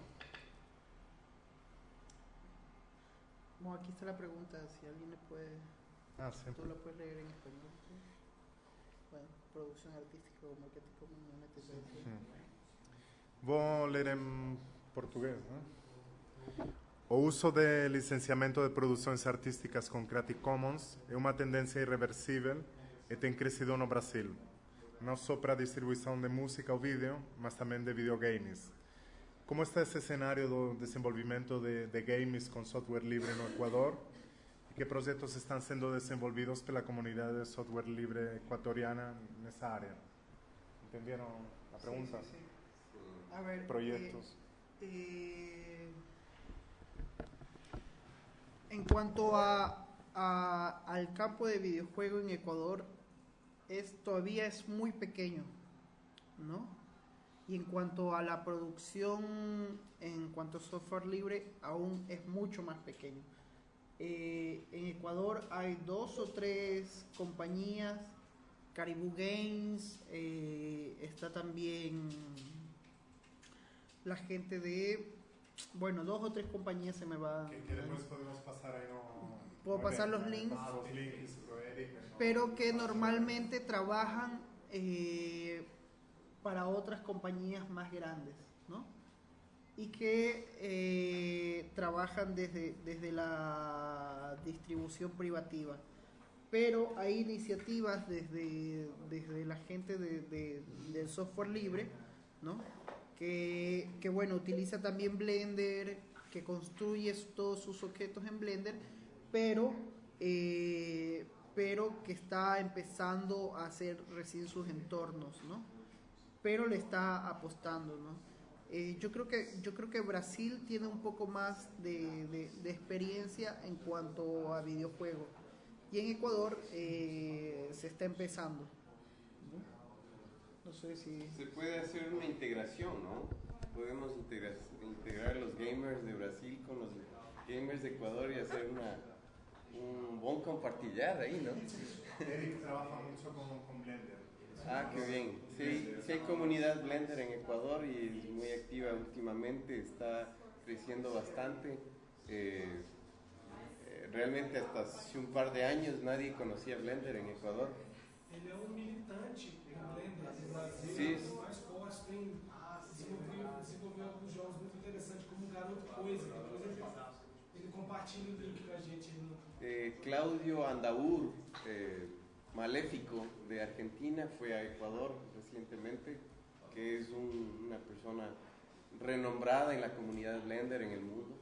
Bueno, aquí está la pregunta, si alguien le puede, Ah, tú sempre. la puedes leer en español. ¿sí? Bueno, producción artística o marketing community. Vou ler em português, né? O uso de licenciamento de produções artísticas com Creative Commons é uma tendência irreversível e tem crescido no Brasil, não só para a distribuição de música ou vídeo, mas também de videogames. Como está esse cenário do desenvolvimento de, de games com software livre no Equador? E que projetos estão sendo desenvolvidos pela comunidade de software livre equatoriana nessa área? Entenderam a pergunta? Sí, sí, sí. A ver, eh, Proyectos. eh, en cuanto a, a- al campo de videojuego en Ecuador, es, todavía es muy pequeño, ¿no? Y en cuanto a la producción, en cuanto a software libre, aún es mucho más pequeño. Eh, en Ecuador hay dos o tres compañías, Caribou Games, eh, está también la gente de, bueno, dos o tres compañías se me va. Que, depois podemos passar aí no. Puedo no pasar evento, los links. Né? pero que normalmente trabajan eh, para otras compañías más grandes. y que eh, trabajan desde, desde la distribución privativa. Pero hay iniciativas desde, desde la gente de- de- del software libre, ¿no? que, que, bueno, utiliza también Blender, que construye todos sus objetos en Blender, pero, eh, pero que está empezando a hacer recién sus entornos, ¿no? Pero le está apostando, ¿no? Eh, yo creo que yo creo que Brasil tiene un poco más de, de- de experiencia en cuanto a videojuegos y en Ecuador eh, se está empezando. ¿no? Sé si Se puede hacer una integración, ¿no? Podemos integra- integrar los gamers de Brasil con los gamers de Ecuador y hacer una, un buen compartillar ahí, ¿no? Eric trabaja mucho con, con Blender. Ah, qué bien. Sí, sí hay comunidad Blender en Ecuador y es muy activa últimamente, está creciendo bastante. Eh, eh, realmente hasta hace un par de años nadie conocía Blender en Ecuador. Ele é um militante em Blender no Brasil, Sim. mais tem desenvolveu, desenvolveu alguns jogos muito interessantes, como Garoto Coisa, que depois ele, ele compartilha o link com a gente aí no, Eh, Claudio Andaur, eh, maléfico de Argentina, fue a Ecuador recientemente, que es un- una persona renombrada en la comunidad Blender en el mundo.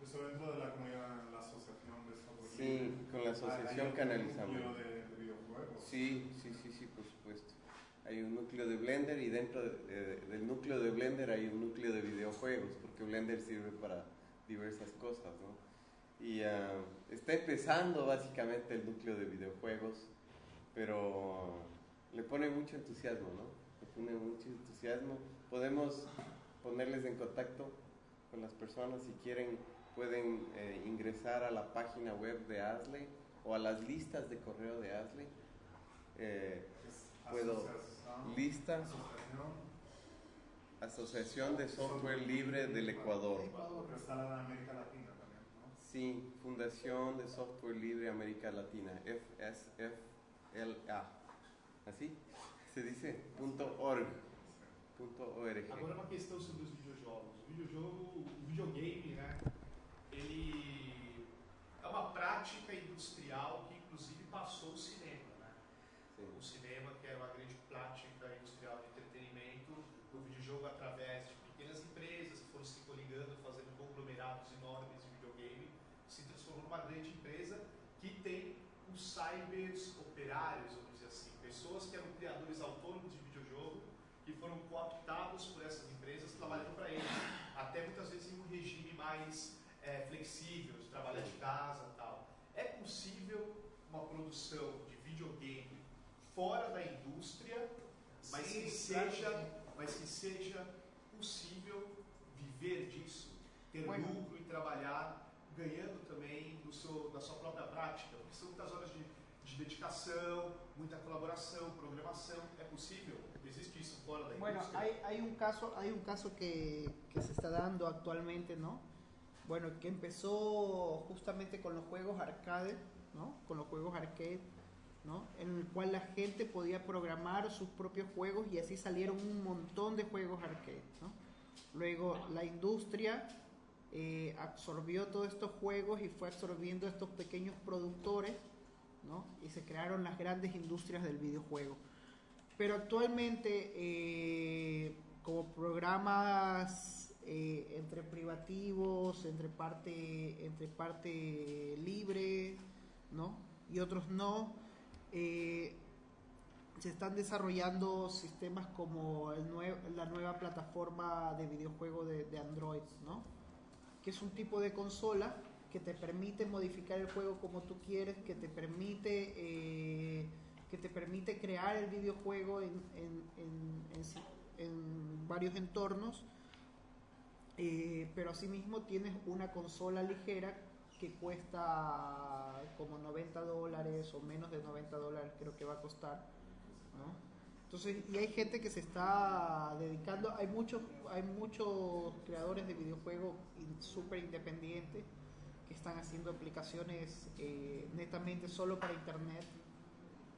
Eso dentro de la comunidad, la asociación de software. Sí, con la asociación hay un canalizamos. núcleo de, de videojuegos. Sí, sí, sí, sí, por supuesto. Hay un núcleo de Blender y dentro de- de- del núcleo de Blender hay un núcleo de videojuegos, porque Blender sirve para diversas cosas, ¿no? Y ah, está empezando básicamente el núcleo de videojuegos, pero le pone mucho entusiasmo, ¿no? Le pone mucho entusiasmo. Podemos ponerles en contacto con las personas si quieren, pueden eh, ingresar a la página web de ASLE o a las listas de correo de ASLE. Eh, puedo lista asociación, de Software Libre del Ecuador. De América Latina Sí, Fundación de Software Libre América Latina, FSFLA. ¿Así? Se punto .org. .org. Agora uma questão sobre os videojogos. O videojogo, o videogame, né? Ele é uma prática industrial que inclusive passou o cinema, né? Sim. O cinema, que era uma grande prática industrial de entretenimento, o videojogo através de pequenas empresas que foram se coligando, fazendo conglomerados enormes de videogame, se transformou numa grande empresa que tem os cybers operários, vamos dizer assim, pessoas que eram criadores autônomos de videojogo que foram cooptados por essas empresas trabalhando para eles, até muitas vezes em um regime mais eh, flexível, de trabalhar de casa tal. É possível uma produção de videogame fora da indústria, mas Sim, que seja, mas que seja possível viver disso, ter lucro e trabalhar ganhando também do seu, da sua própria prática, porque são muitas horas de, de dedicação, muita colaboração, programação. É possível? Existe isso fora da Bueno, indústria? hay, hay un caso, hay un caso que, que se está dando actualmente, ¿no? Bueno, que empezó justamente con los juegos arcade, ¿no? Con los juegos arcade, ¿no? En el cual la gente podía programar sus propios juegos y así salieron un montón de juegos arcade, ¿no? Luego la industria eh, absorbió todos estos juegos y fue absorbiendo estos pequeños productores, ¿no? Y se crearon las grandes industrias del videojuego. Pero actualmente, eh, como programas eh, entre privativos, entre parte, entre parte libre, ¿no? Y otros no, eh, se están desarrollando sistemas como la nueva plataforma de videojuego de, Android, ¿no? Que es un tipo de consola que te permite modificar el juego como tú quieres, que te permite eh, que te permite crear el videojuego en varios entornos, eh, pero asimismo tienes una consola ligera que cuesta como 90 dólares o menos de 90 dólares creo que va a costar. ¿no? Entonces, y hay gente que se está dedicando, hay muchos, hay muchos creadores de videojuegos súper independientes que están haciendo aplicaciones eh, netamente solo para internet,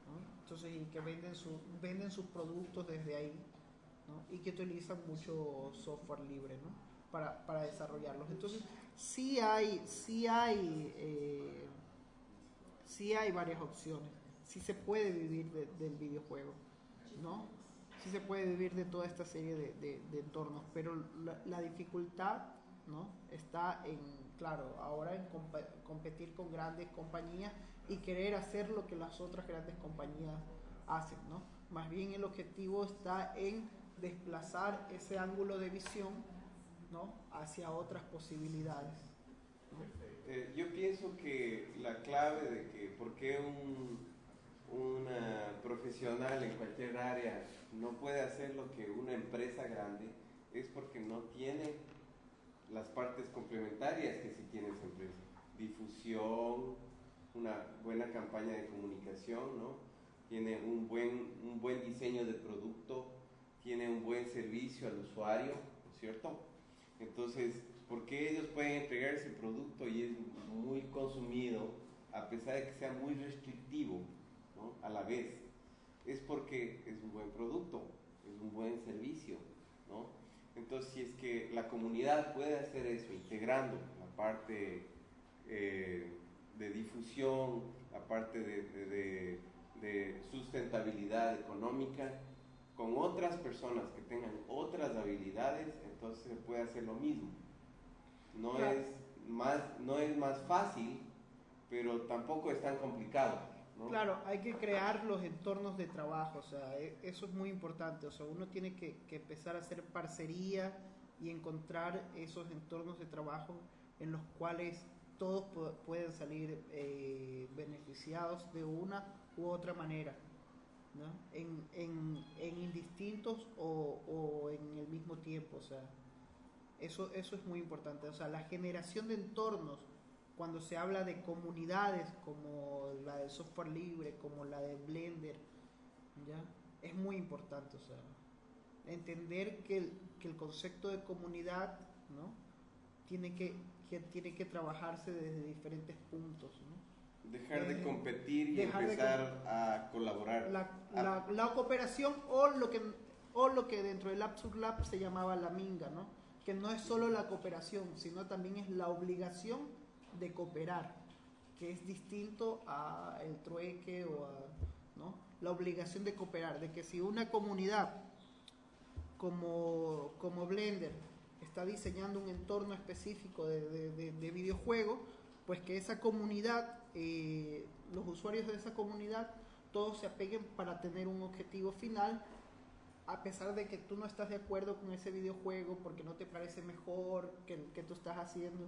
¿no? entonces y que venden, su, venden sus productos desde ahí, ¿no? y que utilizan mucho software libre, ¿no? Para, para desarrollarlos. Entonces, sí hay, sí hay, eh, sí hay varias opciones. Sí se puede vivir de- del videojuego, ¿no? Sí se puede vivir de toda esta serie de, de- de entornos, pero la, la dificultad, ¿no? Está en, claro, ahora en compa- competir con grandes compañías y querer hacer lo que las otras grandes compañías hacen, ¿no? Más bien el objetivo está en desplazar ese ángulo de visión, ¿no? Hacia otras posibilidades. Eh, yo pienso que la clave de que por qué un, una profesional en cualquier área no puede hacer lo que una empresa grande es porque no tiene las partes complementarias que sí tiene esa empresa. Difusión, una buena campaña de comunicación, ¿no? Tiene un buen, un buen diseño de producto, tiene un buen servicio al usuario, ¿no es cierto? Entonces, ¿por qué ellos pueden entregar ese producto y es muy consumido a pesar de que sea muy restrictivo ¿no? a la vez? Es porque es un buen producto, es un buen servicio, ¿no? Entonces, si es que la comunidad puede hacer eso, integrando la parte eh, de difusión, la parte de, de- de- de sustentabilidad económica, con otras personas que tengan otras habilidades, entonces se puede hacer lo mismo. No, Claro. es, más, no es más fácil, pero tampoco es tan complicado. ¿no? Claro, hay que crear los entornos de trabajo, o sea, e- eso es muy importante, o sea, uno tiene que, que empezar a hacer parcería y encontrar esos entornos de trabajo en los cuales todos pu- pueden salir eh, beneficiados de una u otra manera, ¿no? En, en, en indistintos o, o en el mismo tiempo, o sea, eso, eso es muy importante, o sea, la generación de entornos cuando se habla de comunidades como la del software libre, como la de Blender, ¿ya? es muy importante, o sea, entender que el, que el concepto de comunidad, ¿no? Tiene que, que tiene que trabajarse desde diferentes puntos, ¿no? Dejar de Eh, competir y dejar de empezar a colaborar. La, la- la cooperación o lo que o lo que dentro del Absurd Lab se llamaba la minga, ¿no? Que no es solo la cooperación, sino también es la obligación de cooperar, que es distinto a el trueque o a, ¿no? La obligación de cooperar, de que si una comunidad como, como Blender está diseñando un entorno específico de, de- de- de videojuego, pues que esa comunidad, eh, los usuarios de esa comunidad, todos se apeguen para tener un objetivo final, a pesar de que tú no estás de acuerdo con ese videojuego porque no te parece mejor que el que tú estás haciendo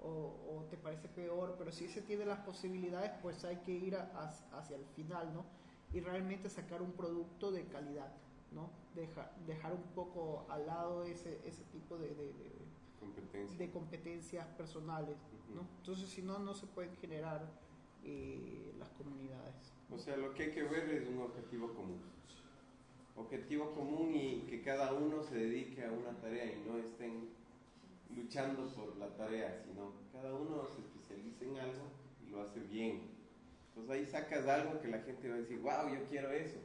o, o te parece peor, pero si se tiene las posibilidades, pues hay que ir a- a- hacia el final, ¿no? Y realmente sacar un producto de calidad, ¿no? Deja- dejar un poco al lado ese, ese tipo de, de- de- Competencia. de competencias personales, ¿no? Entonces, si no, no se pueden generar eh, las comunidades. O sea, lo que hay que ver es un objetivo común. Objetivo común y que cada uno se dedique a una tarea y no estén luchando por la tarea, sino cada uno se especializa en algo y lo hace bien. Entonces ahí sacas algo que la gente va a decir, wow, yo quiero eso.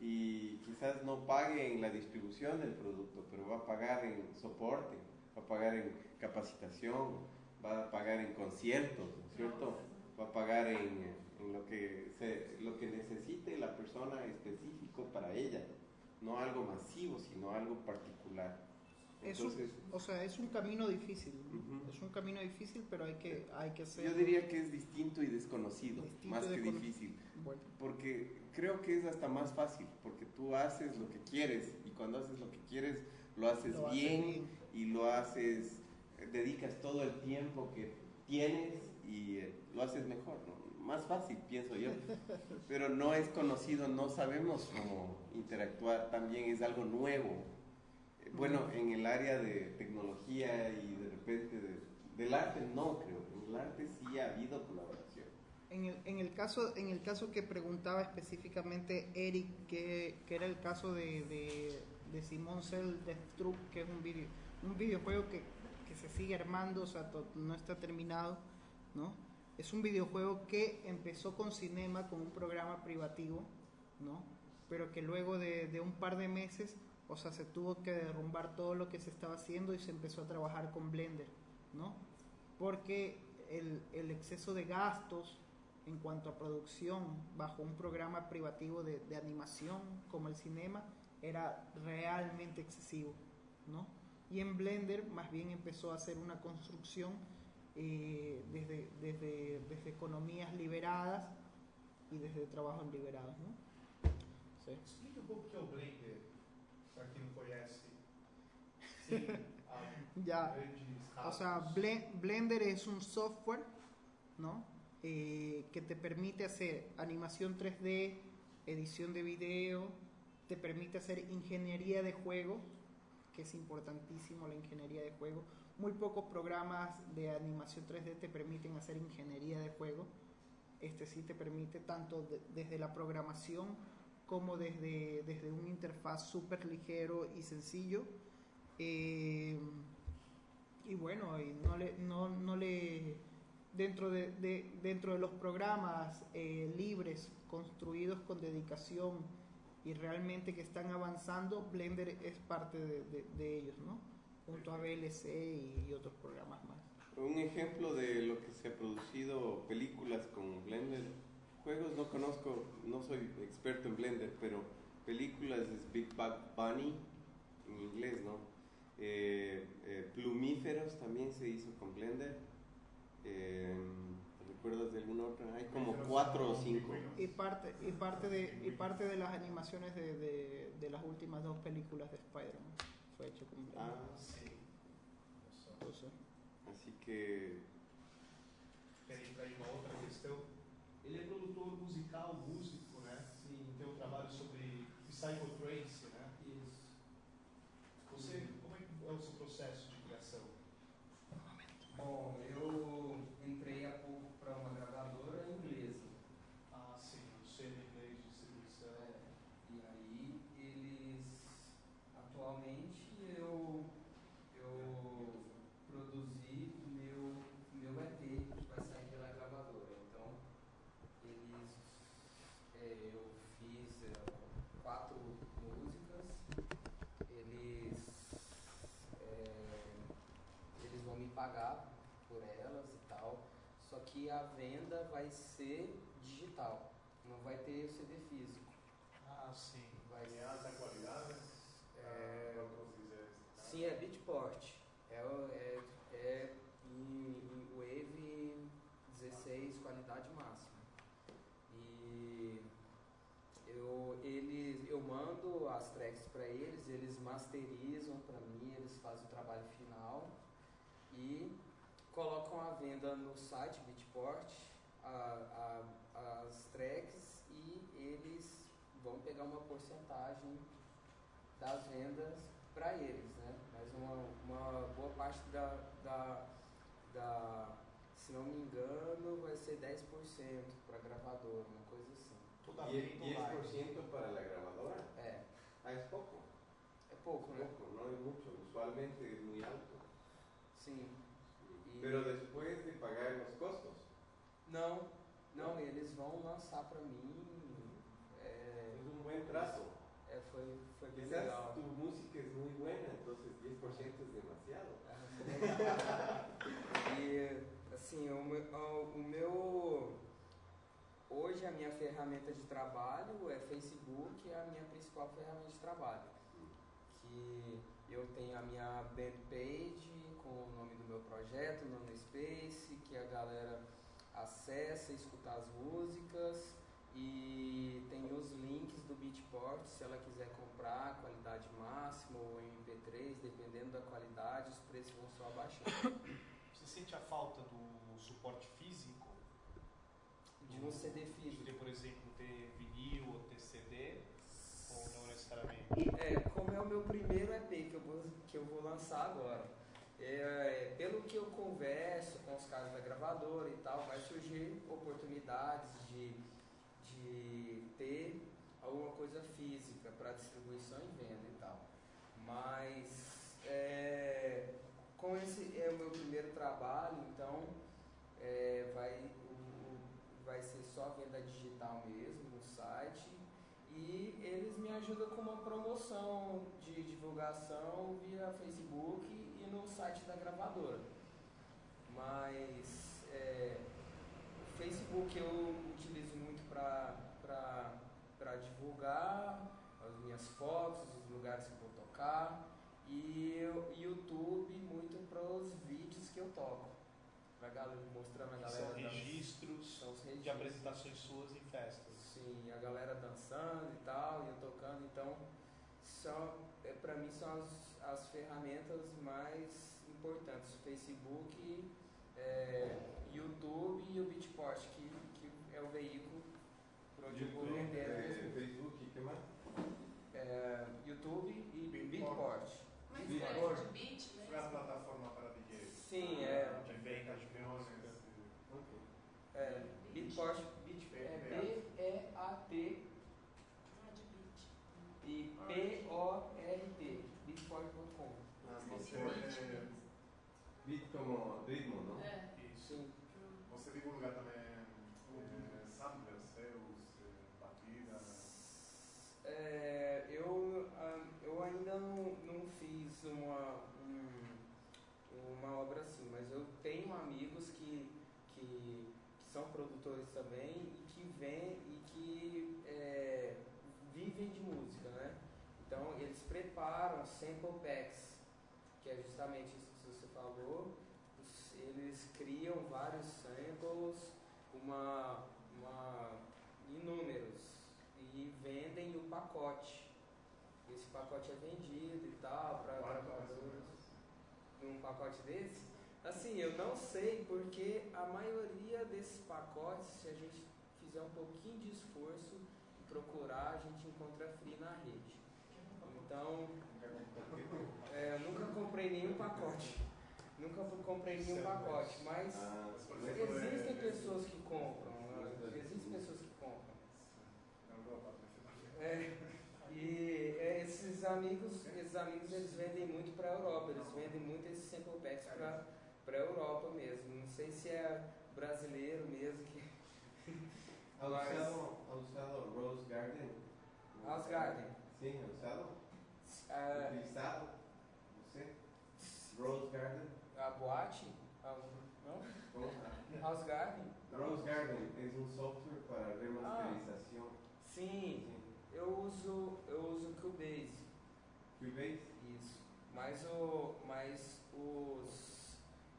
Y quizás no pague en la distribución del producto, pero va a pagar en soporte, va a pagar en capacitación, va a pagar en conciertos, ¿no es cierto? Va a pagar en, en lo, que se, lo que necesite la persona específico para ella, no algo masivo, sino algo particular. Es un- Entonces, o sea, es un camino difícil, ¿no? Ujú. es un camino difícil, pero hay que, hay que hacer. yo diría que es distinto y desconocido, Distinto más que difícil. Bueno, Porque creo que es hasta más fácil, porque tú haces lo que quieres y cuando haces lo que quieres lo haces Lo bien, bien. Y lo haces, dedicas todo el tiempo que tienes y eh, lo haces mejor, ¿no? Más fácil, pienso yo. [laughs] Pero no es conocido, no sabemos cómo interactuar, también es algo nuevo. Eh, Bueno, en el área de tecnología y de repente de- del arte no creo, en el arte sí ha habido colaboración. en el, en el caso, en el caso que preguntaba específicamente Eric, que, que era el caso de, de, de Simon Cell Death que es un video, un videojuego que, que se sigue armando, o sea, no está terminado, ¿no? Es un videojuego que empezó con Cinema, con un programa privativo, ¿no? Pero que luego de, de un par de meses O sea, se tuvo que derrumbar todo lo que se estaba haciendo y se empezó a trabajar con Blender, ¿no? Porque el, el exceso de gastos en cuanto a producción bajo un programa privativo de, de animación como el cinema era realmente excesivo, ¿no? Y en Blender más bien empezó a hacer una construcción eh, desde, desde, desde economías liberadas e desde trabalhos liberados, não? Sim. Explica um pouco o que é o Blender, para quem não conhece. Sim, ya. O sea, Blender es un software, ¿no? Eh, que te permite hacer animación 3D, edición de video, te permite hacer ingeniería de juego, que es importantísimo la ingeniería de juego. Muy pocos programas de animación 3D te permiten hacer ingeniería de juego. Este sí te permite tanto desde la programación como desde, desde un interfaz súper ligero y sencillo. Eh, y bueno, y no le, no, no le dentro de, de, dentro de los programas eh, libres construidos con dedicación y realmente que están avanzando, Blender es parte de, de, de ellos, ¿no? Junto a VLC y, y otros programas más. Un ejemplo de lo que se ha producido películas con Blender, juegos no conozco, no soy experto en Blender, pero películas es Big Bang Bunny en inglés, ¿no? Eh, eh, plumíferos también se hizo con Blender. Eh, ¿Recuerdas de alguna otra? Hay como cuatro o cinco. Y parte, y parte, de, y parte de las animaciones de, de, de las últimas dos películas de Spider-Man fue hecho con. Ah, sí. Entonces, Así que. Tem aí uma outra questão. Ele é produtor musical, músico, né? Sim. Tem um trabalho sobre psychotrance, venda vai ser digital. Não vai ter o CD físico. Ah, sim. Vai Em alta qualidade, É, todos dizer. Sim, é Beatport. É, o- é, é em, em Wave 16, qualidade máxima. E eu, eles, eu mando as tracks para eles, eles masterizam para mim, eles fazem o trabalho final e colocam à venda no site Beatport a, a, as tracks e eles vão pegar uma porcentagem das vendas para eles, né? Mas uma, uma boa parte da, da, da, se não me engano, vai ser 10% para gravadora, uma coisa assim. Totalmente ¿10%, online. 10 para la grabadora? É, Ah, es poco. é pouco, né? Poco, no es mucho. Usualmente es muy alto. Sim. E- Pero después de pagar los costos. Não, não, eles vão lançar para mim. É, un buen trato. é, foi, foi bem Quizás legal. tu música es muy buena, entonces 10% es demasiado. [laughs] E assim, o meu, o meu. Hoje a minha ferramenta de trabalho é Facebook, é a minha principal ferramenta de trabalho. Que eu tenho a minha band page com o nome do meu projeto, Nano Space, que a galera acessa, escuta as músicas e tem os links do Beatport, se ela quiser comprar, qualidade máxima ou MP3, dependendo da qualidade, os preços vão só abaixando. [coughs] Você sente a falta do suporte físico? De um CD De físico. ter, por exemplo, ter vinil ou ter CD? Ou não necessariamente? É, como é o meu primeiro EP que eu vou, que eu vou lançar agora. É, pelo que eu converso com os caras da gravadora e tal, vai surgir oportunidades de, de ter alguma coisa física para distribuição e venda e tal. Mas é, com esse é o meu primeiro trabalho, então é, vai, o- vai ser só venda digital mesmo no site. E eles me ajudam com uma promoção de divulgação via Facebook e no site da gravadora. Mas é, o Facebook eu utilizo muito para divulgar as minhas fotos, os lugares que eu vou tocar. E o YouTube muito para os vídeos que eu toco. Pra galera, mostrando a galera. São registros são os de registros. apresentações suas em festas. Sim, a galera dançando e tal, e eu tocando, então são, é, pra mim são as, as ferramentas mais importantes, o Facebook, é, YouTube e o Beatport, que, que é o veículo por onde eu vou YouTube, vender músicas. Facebook, ¿qué más? É, YouTube e. Beatport. Mas Beatport. é de beat Foi a plataforma para DJs. Sim, é, De venda de Reuniões, música. Ok. é Beatport, Beat, é B-E-A-T Ah, de beat. e P-O-R-T, beatport.com. Ah, Você, Beat. eh, Beat como ritmo, ¿no? É. Isso. Sim. você divulga também eh, samplers seus, eh, batidas. É, eu, ah, eu ainda não, não fiz uma, um- uma obra assim, mas eu tenho amigos que, que, que são produtores também e que vêm e que é, vivem de música, né? Então eles preparam sample packs, que é justamente isso que você falou. Eles criam vários samples, uma, uma inúmeros e vendem o pacote. Esse pacote é vendido e tal para menos? Um pacote desse? Assim, eu não sei porque a maioria desses pacotes, se a gente fizer um pouquinho de esforço e procurar, a gente encontra free na rede. Então, é, eu nunca comprei nenhum pacote. Nunca comprei nenhum pacote, mas existem pessoas que compram. Existem pessoas que compram. É, e é, esses amigos, esses amigos eles vendem muito para a Europa, eles vendem muito esses sample packs para para a Europa mesmo. Não sei se é brasileiro mesmo que ¿Ha Mas- usado, ha usado Rose Garden? House Garden. Ha usado. ah, Utilizado. Sé. Rose Garden. a boate, a, não? House Garden. Rose Garden es un software para remasterización. Sim, Sí. eu uso eu uso Cubase. Cubase. Isso. Mas o mas os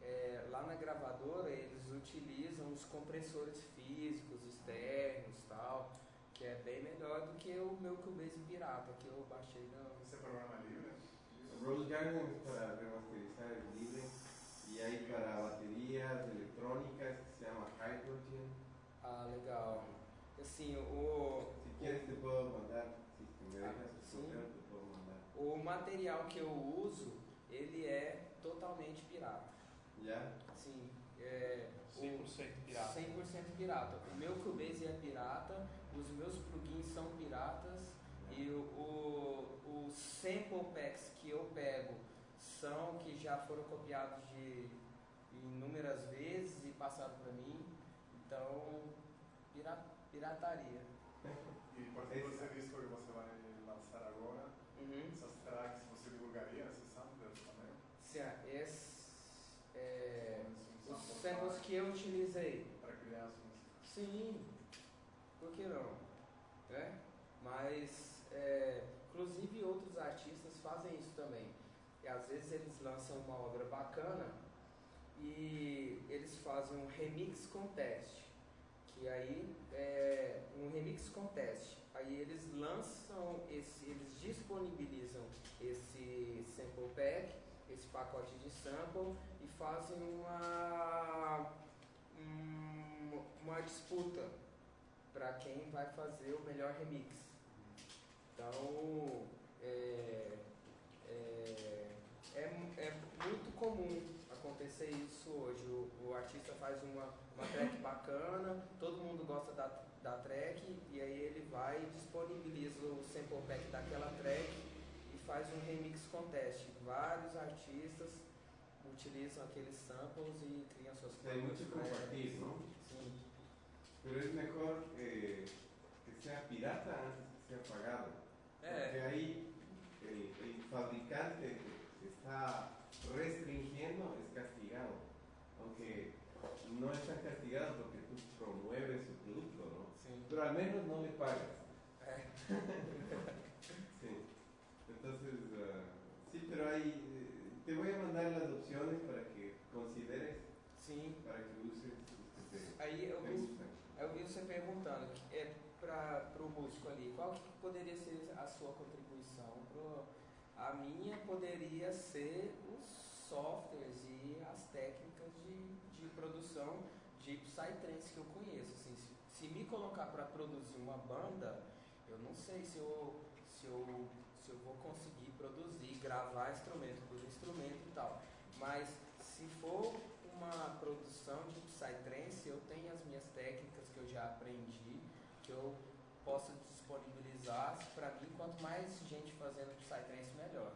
é, lá na gravadora eles utilizam os compressores físicos externos tal, que é bem melhor do que o meu Cubase pirata que eu baixei na Esse programa é livre? Rose Garden para remasterizar el libre y hay para baterías electrónicas que se llama Hydrogen. Ah, legal. Assim, o Si quieres te puedo mandar, si me Ah, tu correo te puedo mandar. o material que eu uso, ele é totalmente pirata. ¿Ya? Sim, é o- 100% pirata. 100% pirata. O meu Cubase é pirata, os meus plugins são piratas e o, o, os sample packs que eu pego são que já foram copiados de inúmeras vezes e passaram para mim. Então, pira, pirataria. E, por exemplo, esse disco que você vai lançar agora, Uhum. essas tracks, você divulgaria esses samplers também? Sim, esse, é, Um os sample samples que utilizei Para criar as músicas. Sim, por que não? Né? Mas, é, inclusive, outros artistas fazem isso também. E às vezes eles lançam uma obra bacana e eles fazem um remix contest. Que aí é um remix contest. Aí eles lançam, esse, eles disponibilizam esse sample pack, esse pacote de sample e fazem uma um- uma disputa para quem vai fazer o melhor remix. Então é, é, é, é muito comum acontecer isso hoje. O, o artista faz uma, uma track bacana, todo mundo gosta da, da track e aí ele vai e disponibiliza o sample pack daquela track e faz um remix contest. Vários artistas utilizam aqueles samples e criam suas tracks. compartir, ¿no? Sim. Pero es mejor eh, que sea pirata antes que sea Porque ahí el, el fabricante que está restringiendo es castigado. Aunque no está castigado porque tú promueves su producto, ¿no? Sí. Pero al menos no le pagas. É. [laughs] mandar las opciones para que consideres, Sim. para que uses. Este, Aí eu vi, eu vi você perguntando é, para o músico ali, qual que poderia ser a sua contribuição? Pro, a minha poderia ser os softwares e as técnicas de, de produção de Psytrance que eu conheço. Assim, se, se me colocar para produzir uma banda, eu não sei se eu, se eu, se eu vou conseguir produzir, gravar instrumento. Mas se for uma produção de Psytrance, eu tenho as minhas técnicas que eu já aprendi, que eu posso disponibilizar. Para mim, quanto mais gente fazendo Psytrance, melhor.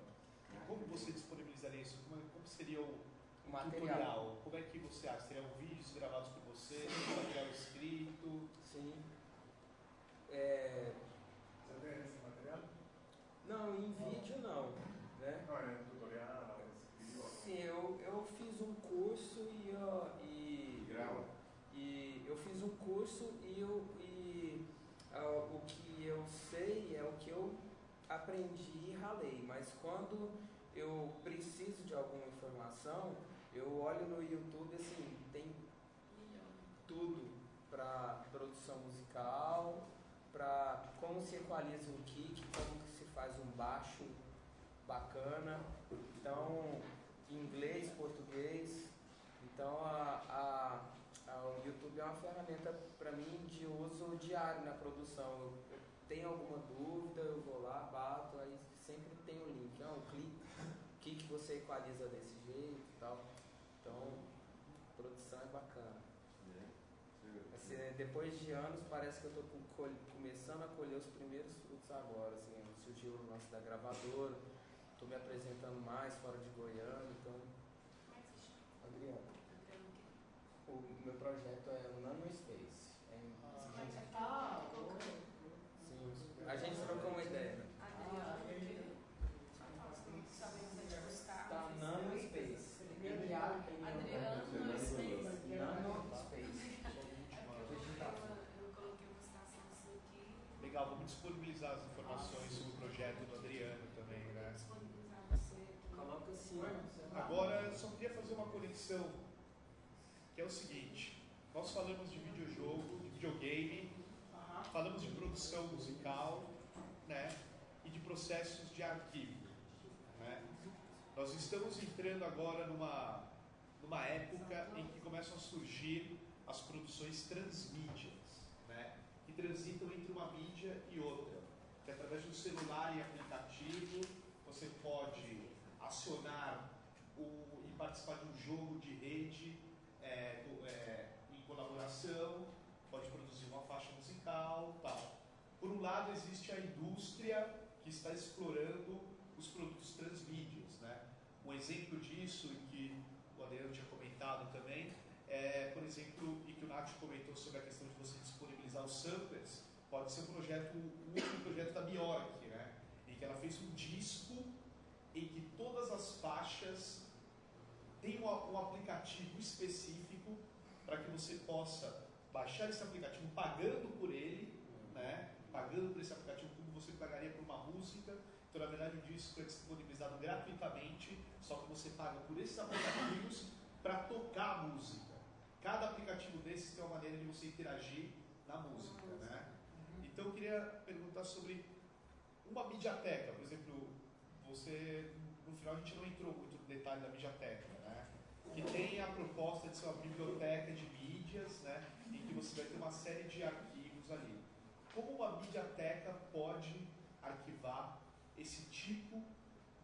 Como você disponibilizaria isso? Como, como seria o O material. tutorial? Como é que você acha? Seriam vídeos gravados por você, material escrito? Sim. É, ¿Se ve ese material? não, em vídeo não. Né? No, en el tutorial escribo. Sim, eu, eu fiz um curso e, ó, e Grava. E eu fiz um curso e, eu, e ah, o que eu sei é o que eu aprendi e ralei, mas quando eu preciso de alguma informação, eu olho no YouTube assim, tem tudo para produção musical, para como se equaliza um kick, como se faz um baixo bacana. Então, inglês, português. Então, a, a, a- o YouTube é uma ferramenta para mim de uso diário na produção. Eu, tenho alguma dúvida, eu vou lá, bato, aí sempre tem o link. Não, clique, o que, que você equaliza desse jeito e tal. Então, produção é bacana. né? Assim, né, depois de anos, parece que eu estou começando a colher os primeiros frutos agora. Assim, surgiu o lance da gravadora, estou me apresentando mais fora de Goiânia, então. Adriano. O meu projeto é o Nano Space. É em- Ah, sim, a gente trocou uma ideia. Tá Nano Space. N-A-N-O. Adriano Space. Nano Space. Digital. Eu coloquei uma citação sua aqui. Legal, vamos disponibilizar as informações sobre o projeto do Adriano também, né? disponibilizar você. Coloca assim. Agora, eu só queria fazer uma conexão, é o seguinte, nós falamos de videojogo, de videogame, falamos de produção musical, né, e de processos de arquivo, né. Nós estamos entrando agora numa, numa época em que começam a surgir as produções transmídias, né, que transitam entre uma mídia e outra, que através do celular e aplicativo você pode acionar o- e participar de um jogo de rede colaboração, pode produzir uma faixa musical, tal. Por um lado existe a indústria que está explorando os produtos transmídias, né? Um exemplo disso e que o Adriano tinha comentado também é, por exemplo, e que o Nath comentou sobre a questão de você disponibilizar os samplers, pode ser um projeto, o último projeto da Bjork, né? Em que ela fez um disco em que todas as faixas têm um, um aplicativo específico para que você possa baixar esse aplicativo pagando por ele, né? Pagando por esse aplicativo como você pagaria por uma música. Então, na verdade, o disco é disponibilizado gratuitamente, só que você paga por esses aplicativos para tocar a música. Cada aplicativo desses tem uma maneira de você interagir na música, né? Então, eu queria perguntar sobre uma mediateca, por exemplo, você no final a gente não entrou muito no detalhe da mediateca, né? Que tem a proposta de ser uma biblioteca de mídias, né? Em que você vai ter uma série de arquivos ali. Como uma mediateca pode arquivar esse tipo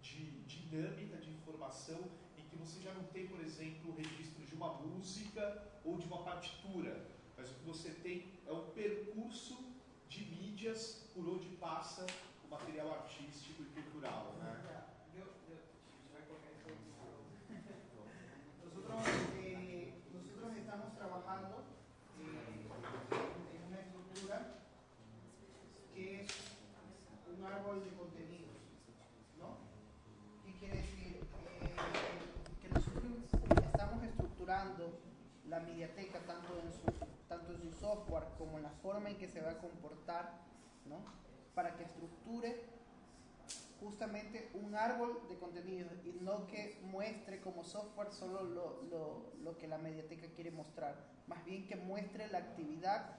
de dinâmica de informação em que você já não tem, por exemplo, o registro de uma música ou de uma partitura, mas o que você tem é um percurso de mídias por onde passa o material artístico e cultural, né? Forma en que se va a comportar, ¿no? para que estructure justamente un árbol de contenido y no que muestre como software solo lo, lo, lo que la mediateca quiere mostrar, más bien que muestre la actividad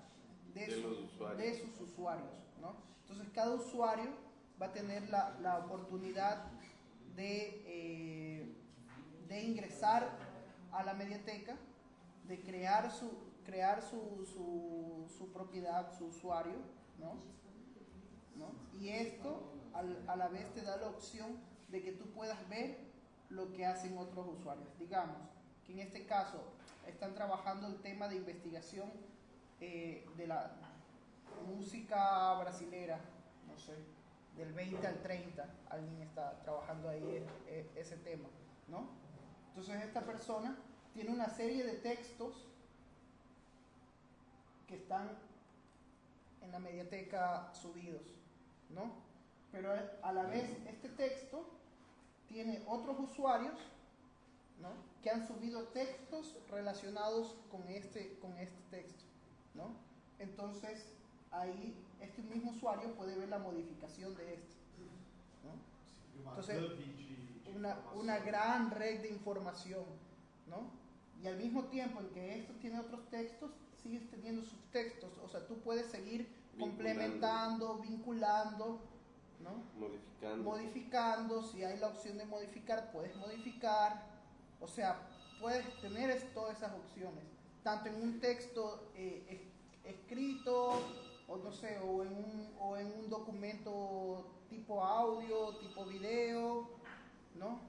de, De su- usuarios. de sus usuarios. ¿no? Entonces cada usuario va a tener la, la oportunidad de, eh, de ingresar a la mediateca, de crear su, crear su, su, propiedad, su usuario, ¿no? Y esto a la vez te da la opción de que tú puedas ver lo que hacen otros usuarios. Digamos que en este caso están trabajando el tema de investigación eh, de la música brasilera, no sé, del 20 al 30, alguien está trabajando ahí eh, eh, ese tema, ¿no? Entonces esta persona tiene una serie de textos que están en la mediateca subidos, ¿no? Pero a la vez este texto tiene otros usuarios, ¿no? Que han subido textos relacionados con este, con este texto, ¿no? Entonces ahí este mismo usuario puede ver la modificación de este, ¿no? Entonces, una, una gran red de información, ¿no? Y al mismo tiempo en que esto tiene otros textos, sigues teniendo subtextos, o sea, tú puedes seguir complementando, vinculando, ¿no? Modificando. Modificando, si hay la opción de modificar, puedes modificar, o sea, puedes tener es- todas esas opciones, tanto en un texto eh, es- escrito, o no sé, o en, un, o en un documento tipo audio, tipo video, ¿no?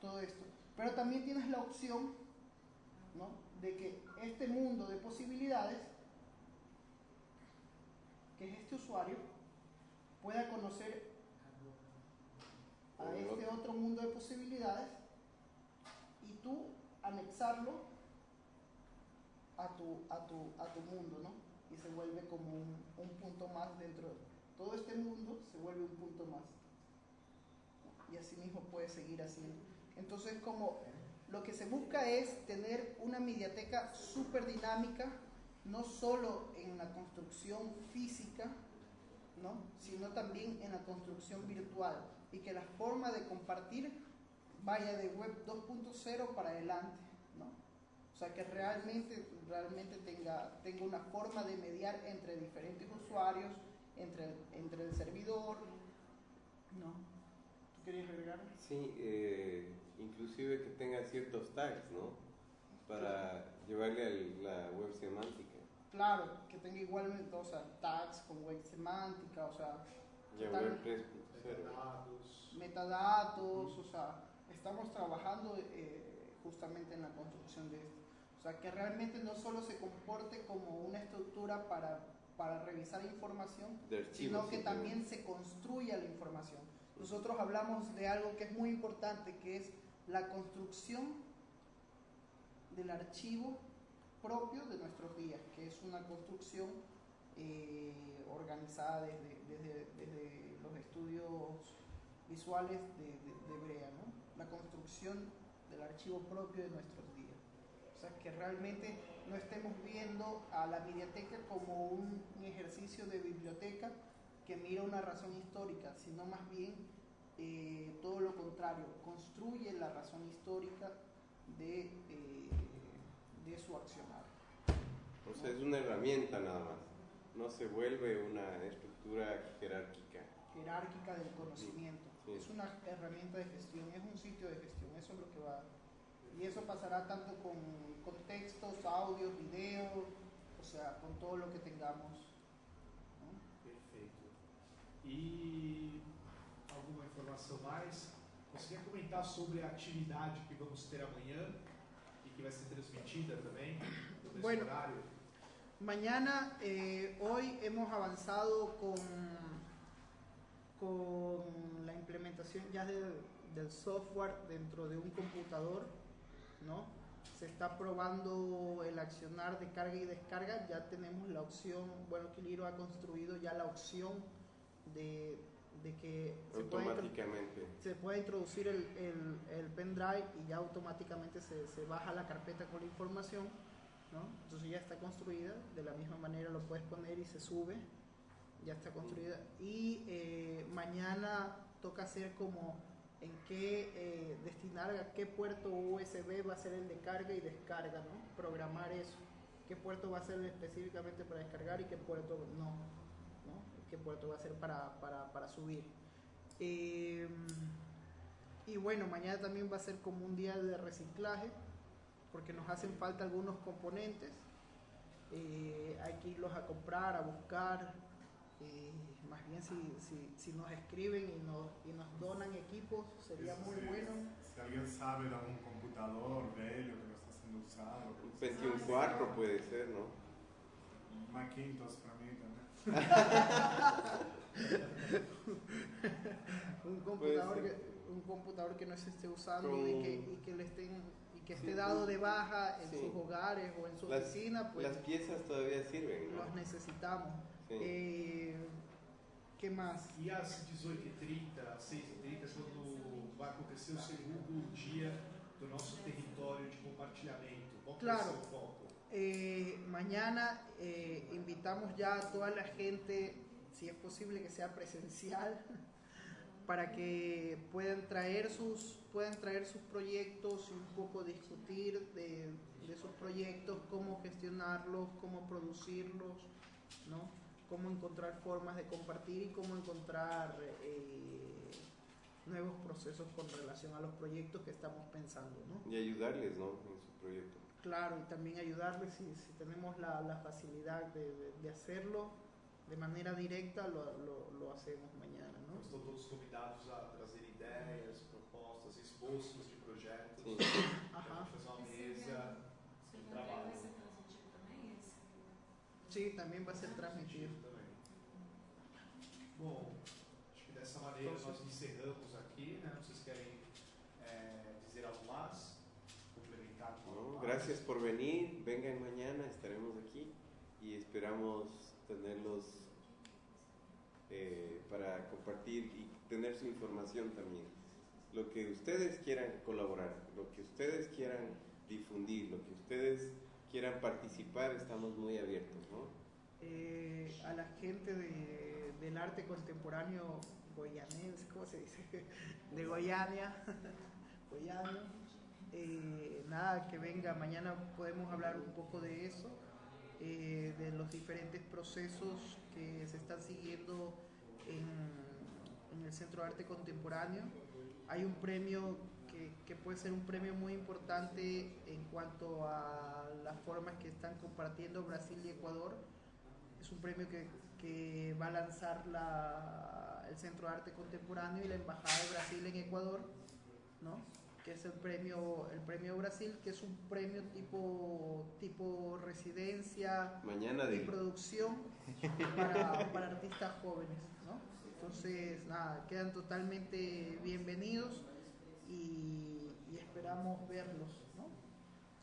Todo esto. Pero también tienes la opción, ¿no? De que este mundo de posibilidades, que es este usuario, pueda conocer a este otro mundo de posibilidades y tú anexarlo a tu, a tu, a tu mundo, ¿no? Y se vuelve como un, un punto más dentro de todo este mundo, se vuelve un punto más. Y así mismo puedes seguir haciendo. Entonces, como lo que se busca es tener una mediateca súper dinámica, no solo en la construcción física, ¿no? sino también en la construcción virtual y que la forma de compartir vaya de web 2.0 para adelante, ¿no? O sea, que realmente, realmente tenga, tenga una forma de mediar entre diferentes usuarios, entre, entre el servidor, ¿no? ¿Tú querías agregar? Sí, eh, inclusive que tenga ciertos tags, ¿no? Para llevarle a la web semántica. Claro, que tenga igualmente, o sea, tags con web semántica, o sea, Ya Total. web 3.0. Metadados. metadatos, o sea, estamos trabajando eh, justamente en la construcción de esto. O sea, que realmente no solo se comporte como una estructura para, para revisar información, De archivos. sino que simplemente. también se construya la información. Nosotros hablamos de algo que es muy importante, que es la construcción del archivo propio de nuestros días, que es una construcción eh, organizada desde, desde- desde los estudios visuales de, de- de Brea, ¿no? la construcción del archivo propio de nuestros días. O sea, que realmente no estemos viendo a la biblioteca como un, un ejercicio de biblioteca que mira una razón histórica, sino más bien eh, todo lo contrario, construye la razón histórica de, eh, de su accionar. O sea, es una herramienta nada más. No se vuelve una estructura jerárquica. jerárquica del conocimiento. Sí. Es una herramienta de gestión, es un sitio de gestión, eso es lo que va. Y eso pasará tanto con, con textos, audios, videos, o sea, con todo lo que tengamos. ¿no? Perfeito. E alguma informação mais? Quer comentar sobre a atividade que vamos ter amanhã e que vai ser transmitida também nesse Bueno. horário? Mañana, eh, hoy hemos avanzado con, con la implementación ya del, del software dentro de un computador, ¿no? Se está probando el accionar de carga y descarga, ya tenemos la opción, bueno, Kiliro ha construido ya la opción de, de que se Automáticamente. se puede introducir el, el, el pendrive y ya automáticamente se, se baja la carpeta con la información, ¿no? Entonces ya está construida, de la misma manera lo puedes poner y se sube, ya está construida. Y eh, mañana toca hacer como en qué eh, destinar a qué puerto USB va a ser el de carga y descarga, ¿no? Programar eso. ¿Qué puerto va a ser específicamente para descargar y qué puerto no? ¿No? ¿Qué puerto va a ser para, para, para subir? Eh, y bueno, mañana también va a ser como un día de reciclaje, porque nos hacen falta algunos componentes. Eh, hay que irlos a comprar, a buscar. eh, más bien si, si, si nos escriben y nos, y nos donan equipos, sería Eso muy sí, bueno. Si alguien sabe de algún computador velho que no está siendo usado, Un pues, 21.4 puede ser, ¿no? Macintosh para mí. [laughs] un computador que, un computador que no se esté usando Con- y, que, y que le estén y que Sí, esté dado con- de baja en sí. sus hogares o en su Las- oficina pues Las piezas todavía sirven, ¿no? los necesitamos Sí. Eh, qué más E às 18h30, às 6h30, quando vai acontecer o segundo dia do nosso território de compartilhamento? Qual que Claro. ser o foco? Eh, mañana eh, invitamos ya a toda la gente, si es posible que sea presencial, [laughs] para que puedan traer sus, puedan traer sus proyectos y un poco discutir de, de sus proyectos, cómo gestionarlos, cómo producirlos, ¿no? cómo encontrar formas de compartir y cómo encontrar eh, nuevos procesos con relación a los proyectos que estamos pensando. ¿no? Y ayudarles, ¿no? En su proyecto. Claro, y también ayudarles si, si tenemos la, la facilidad de, de- de hacerlo de manera directa, lo, lo, lo hacemos mañana, ¿no? estão todos convidados a trazer ideias, propostas, esboços de projetos. Sim. Para fazer uma mesa de trabalho. Vai ser transmitido também esse? Sí, también va a ser transmitido. Bom, acho que dessa maneira nós encerramos aqui, né? Vocês querem é, dizer algo mais? Complementar com algo ¿no? mais? Gracias por venir, vengan mañana, estaremos aquí y esperamos tenerlos eh, para compartir y tener su información también. Lo que ustedes quieran colaborar, lo que ustedes quieran difundir, lo que ustedes quieran participar, estamos muy abiertos, ¿no? Eh, a la gente de- del arte contemporáneo goyanense, ¿cómo se dice? [laughs] De Goiânia, [laughs] Goiânia. Eh, nada, que venga, mañana podemos hablar un poco de eso, eh, de los diferentes procesos que se están siguiendo en, el Centro de Arte Contemporáneo. Hay un premio que, que puede ser un premio muy importante en cuanto a las formas que están compartiendo Brasil y Ecuador. Es un premio que, que va a lanzar la- el Centro de Arte Contemporáneo y la Embajada de Brasil en Ecuador, ¿no? es el premio, el premio Brasil, que es un premio tipo, tipo residencia y producción para, artistas jóvenes. ¿no? Entonces, nada, quedan totalmente bienvenidos y, esperamos verlos ¿no?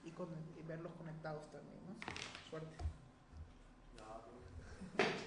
y, con, y verlos conectados también. Suerte. [laughs]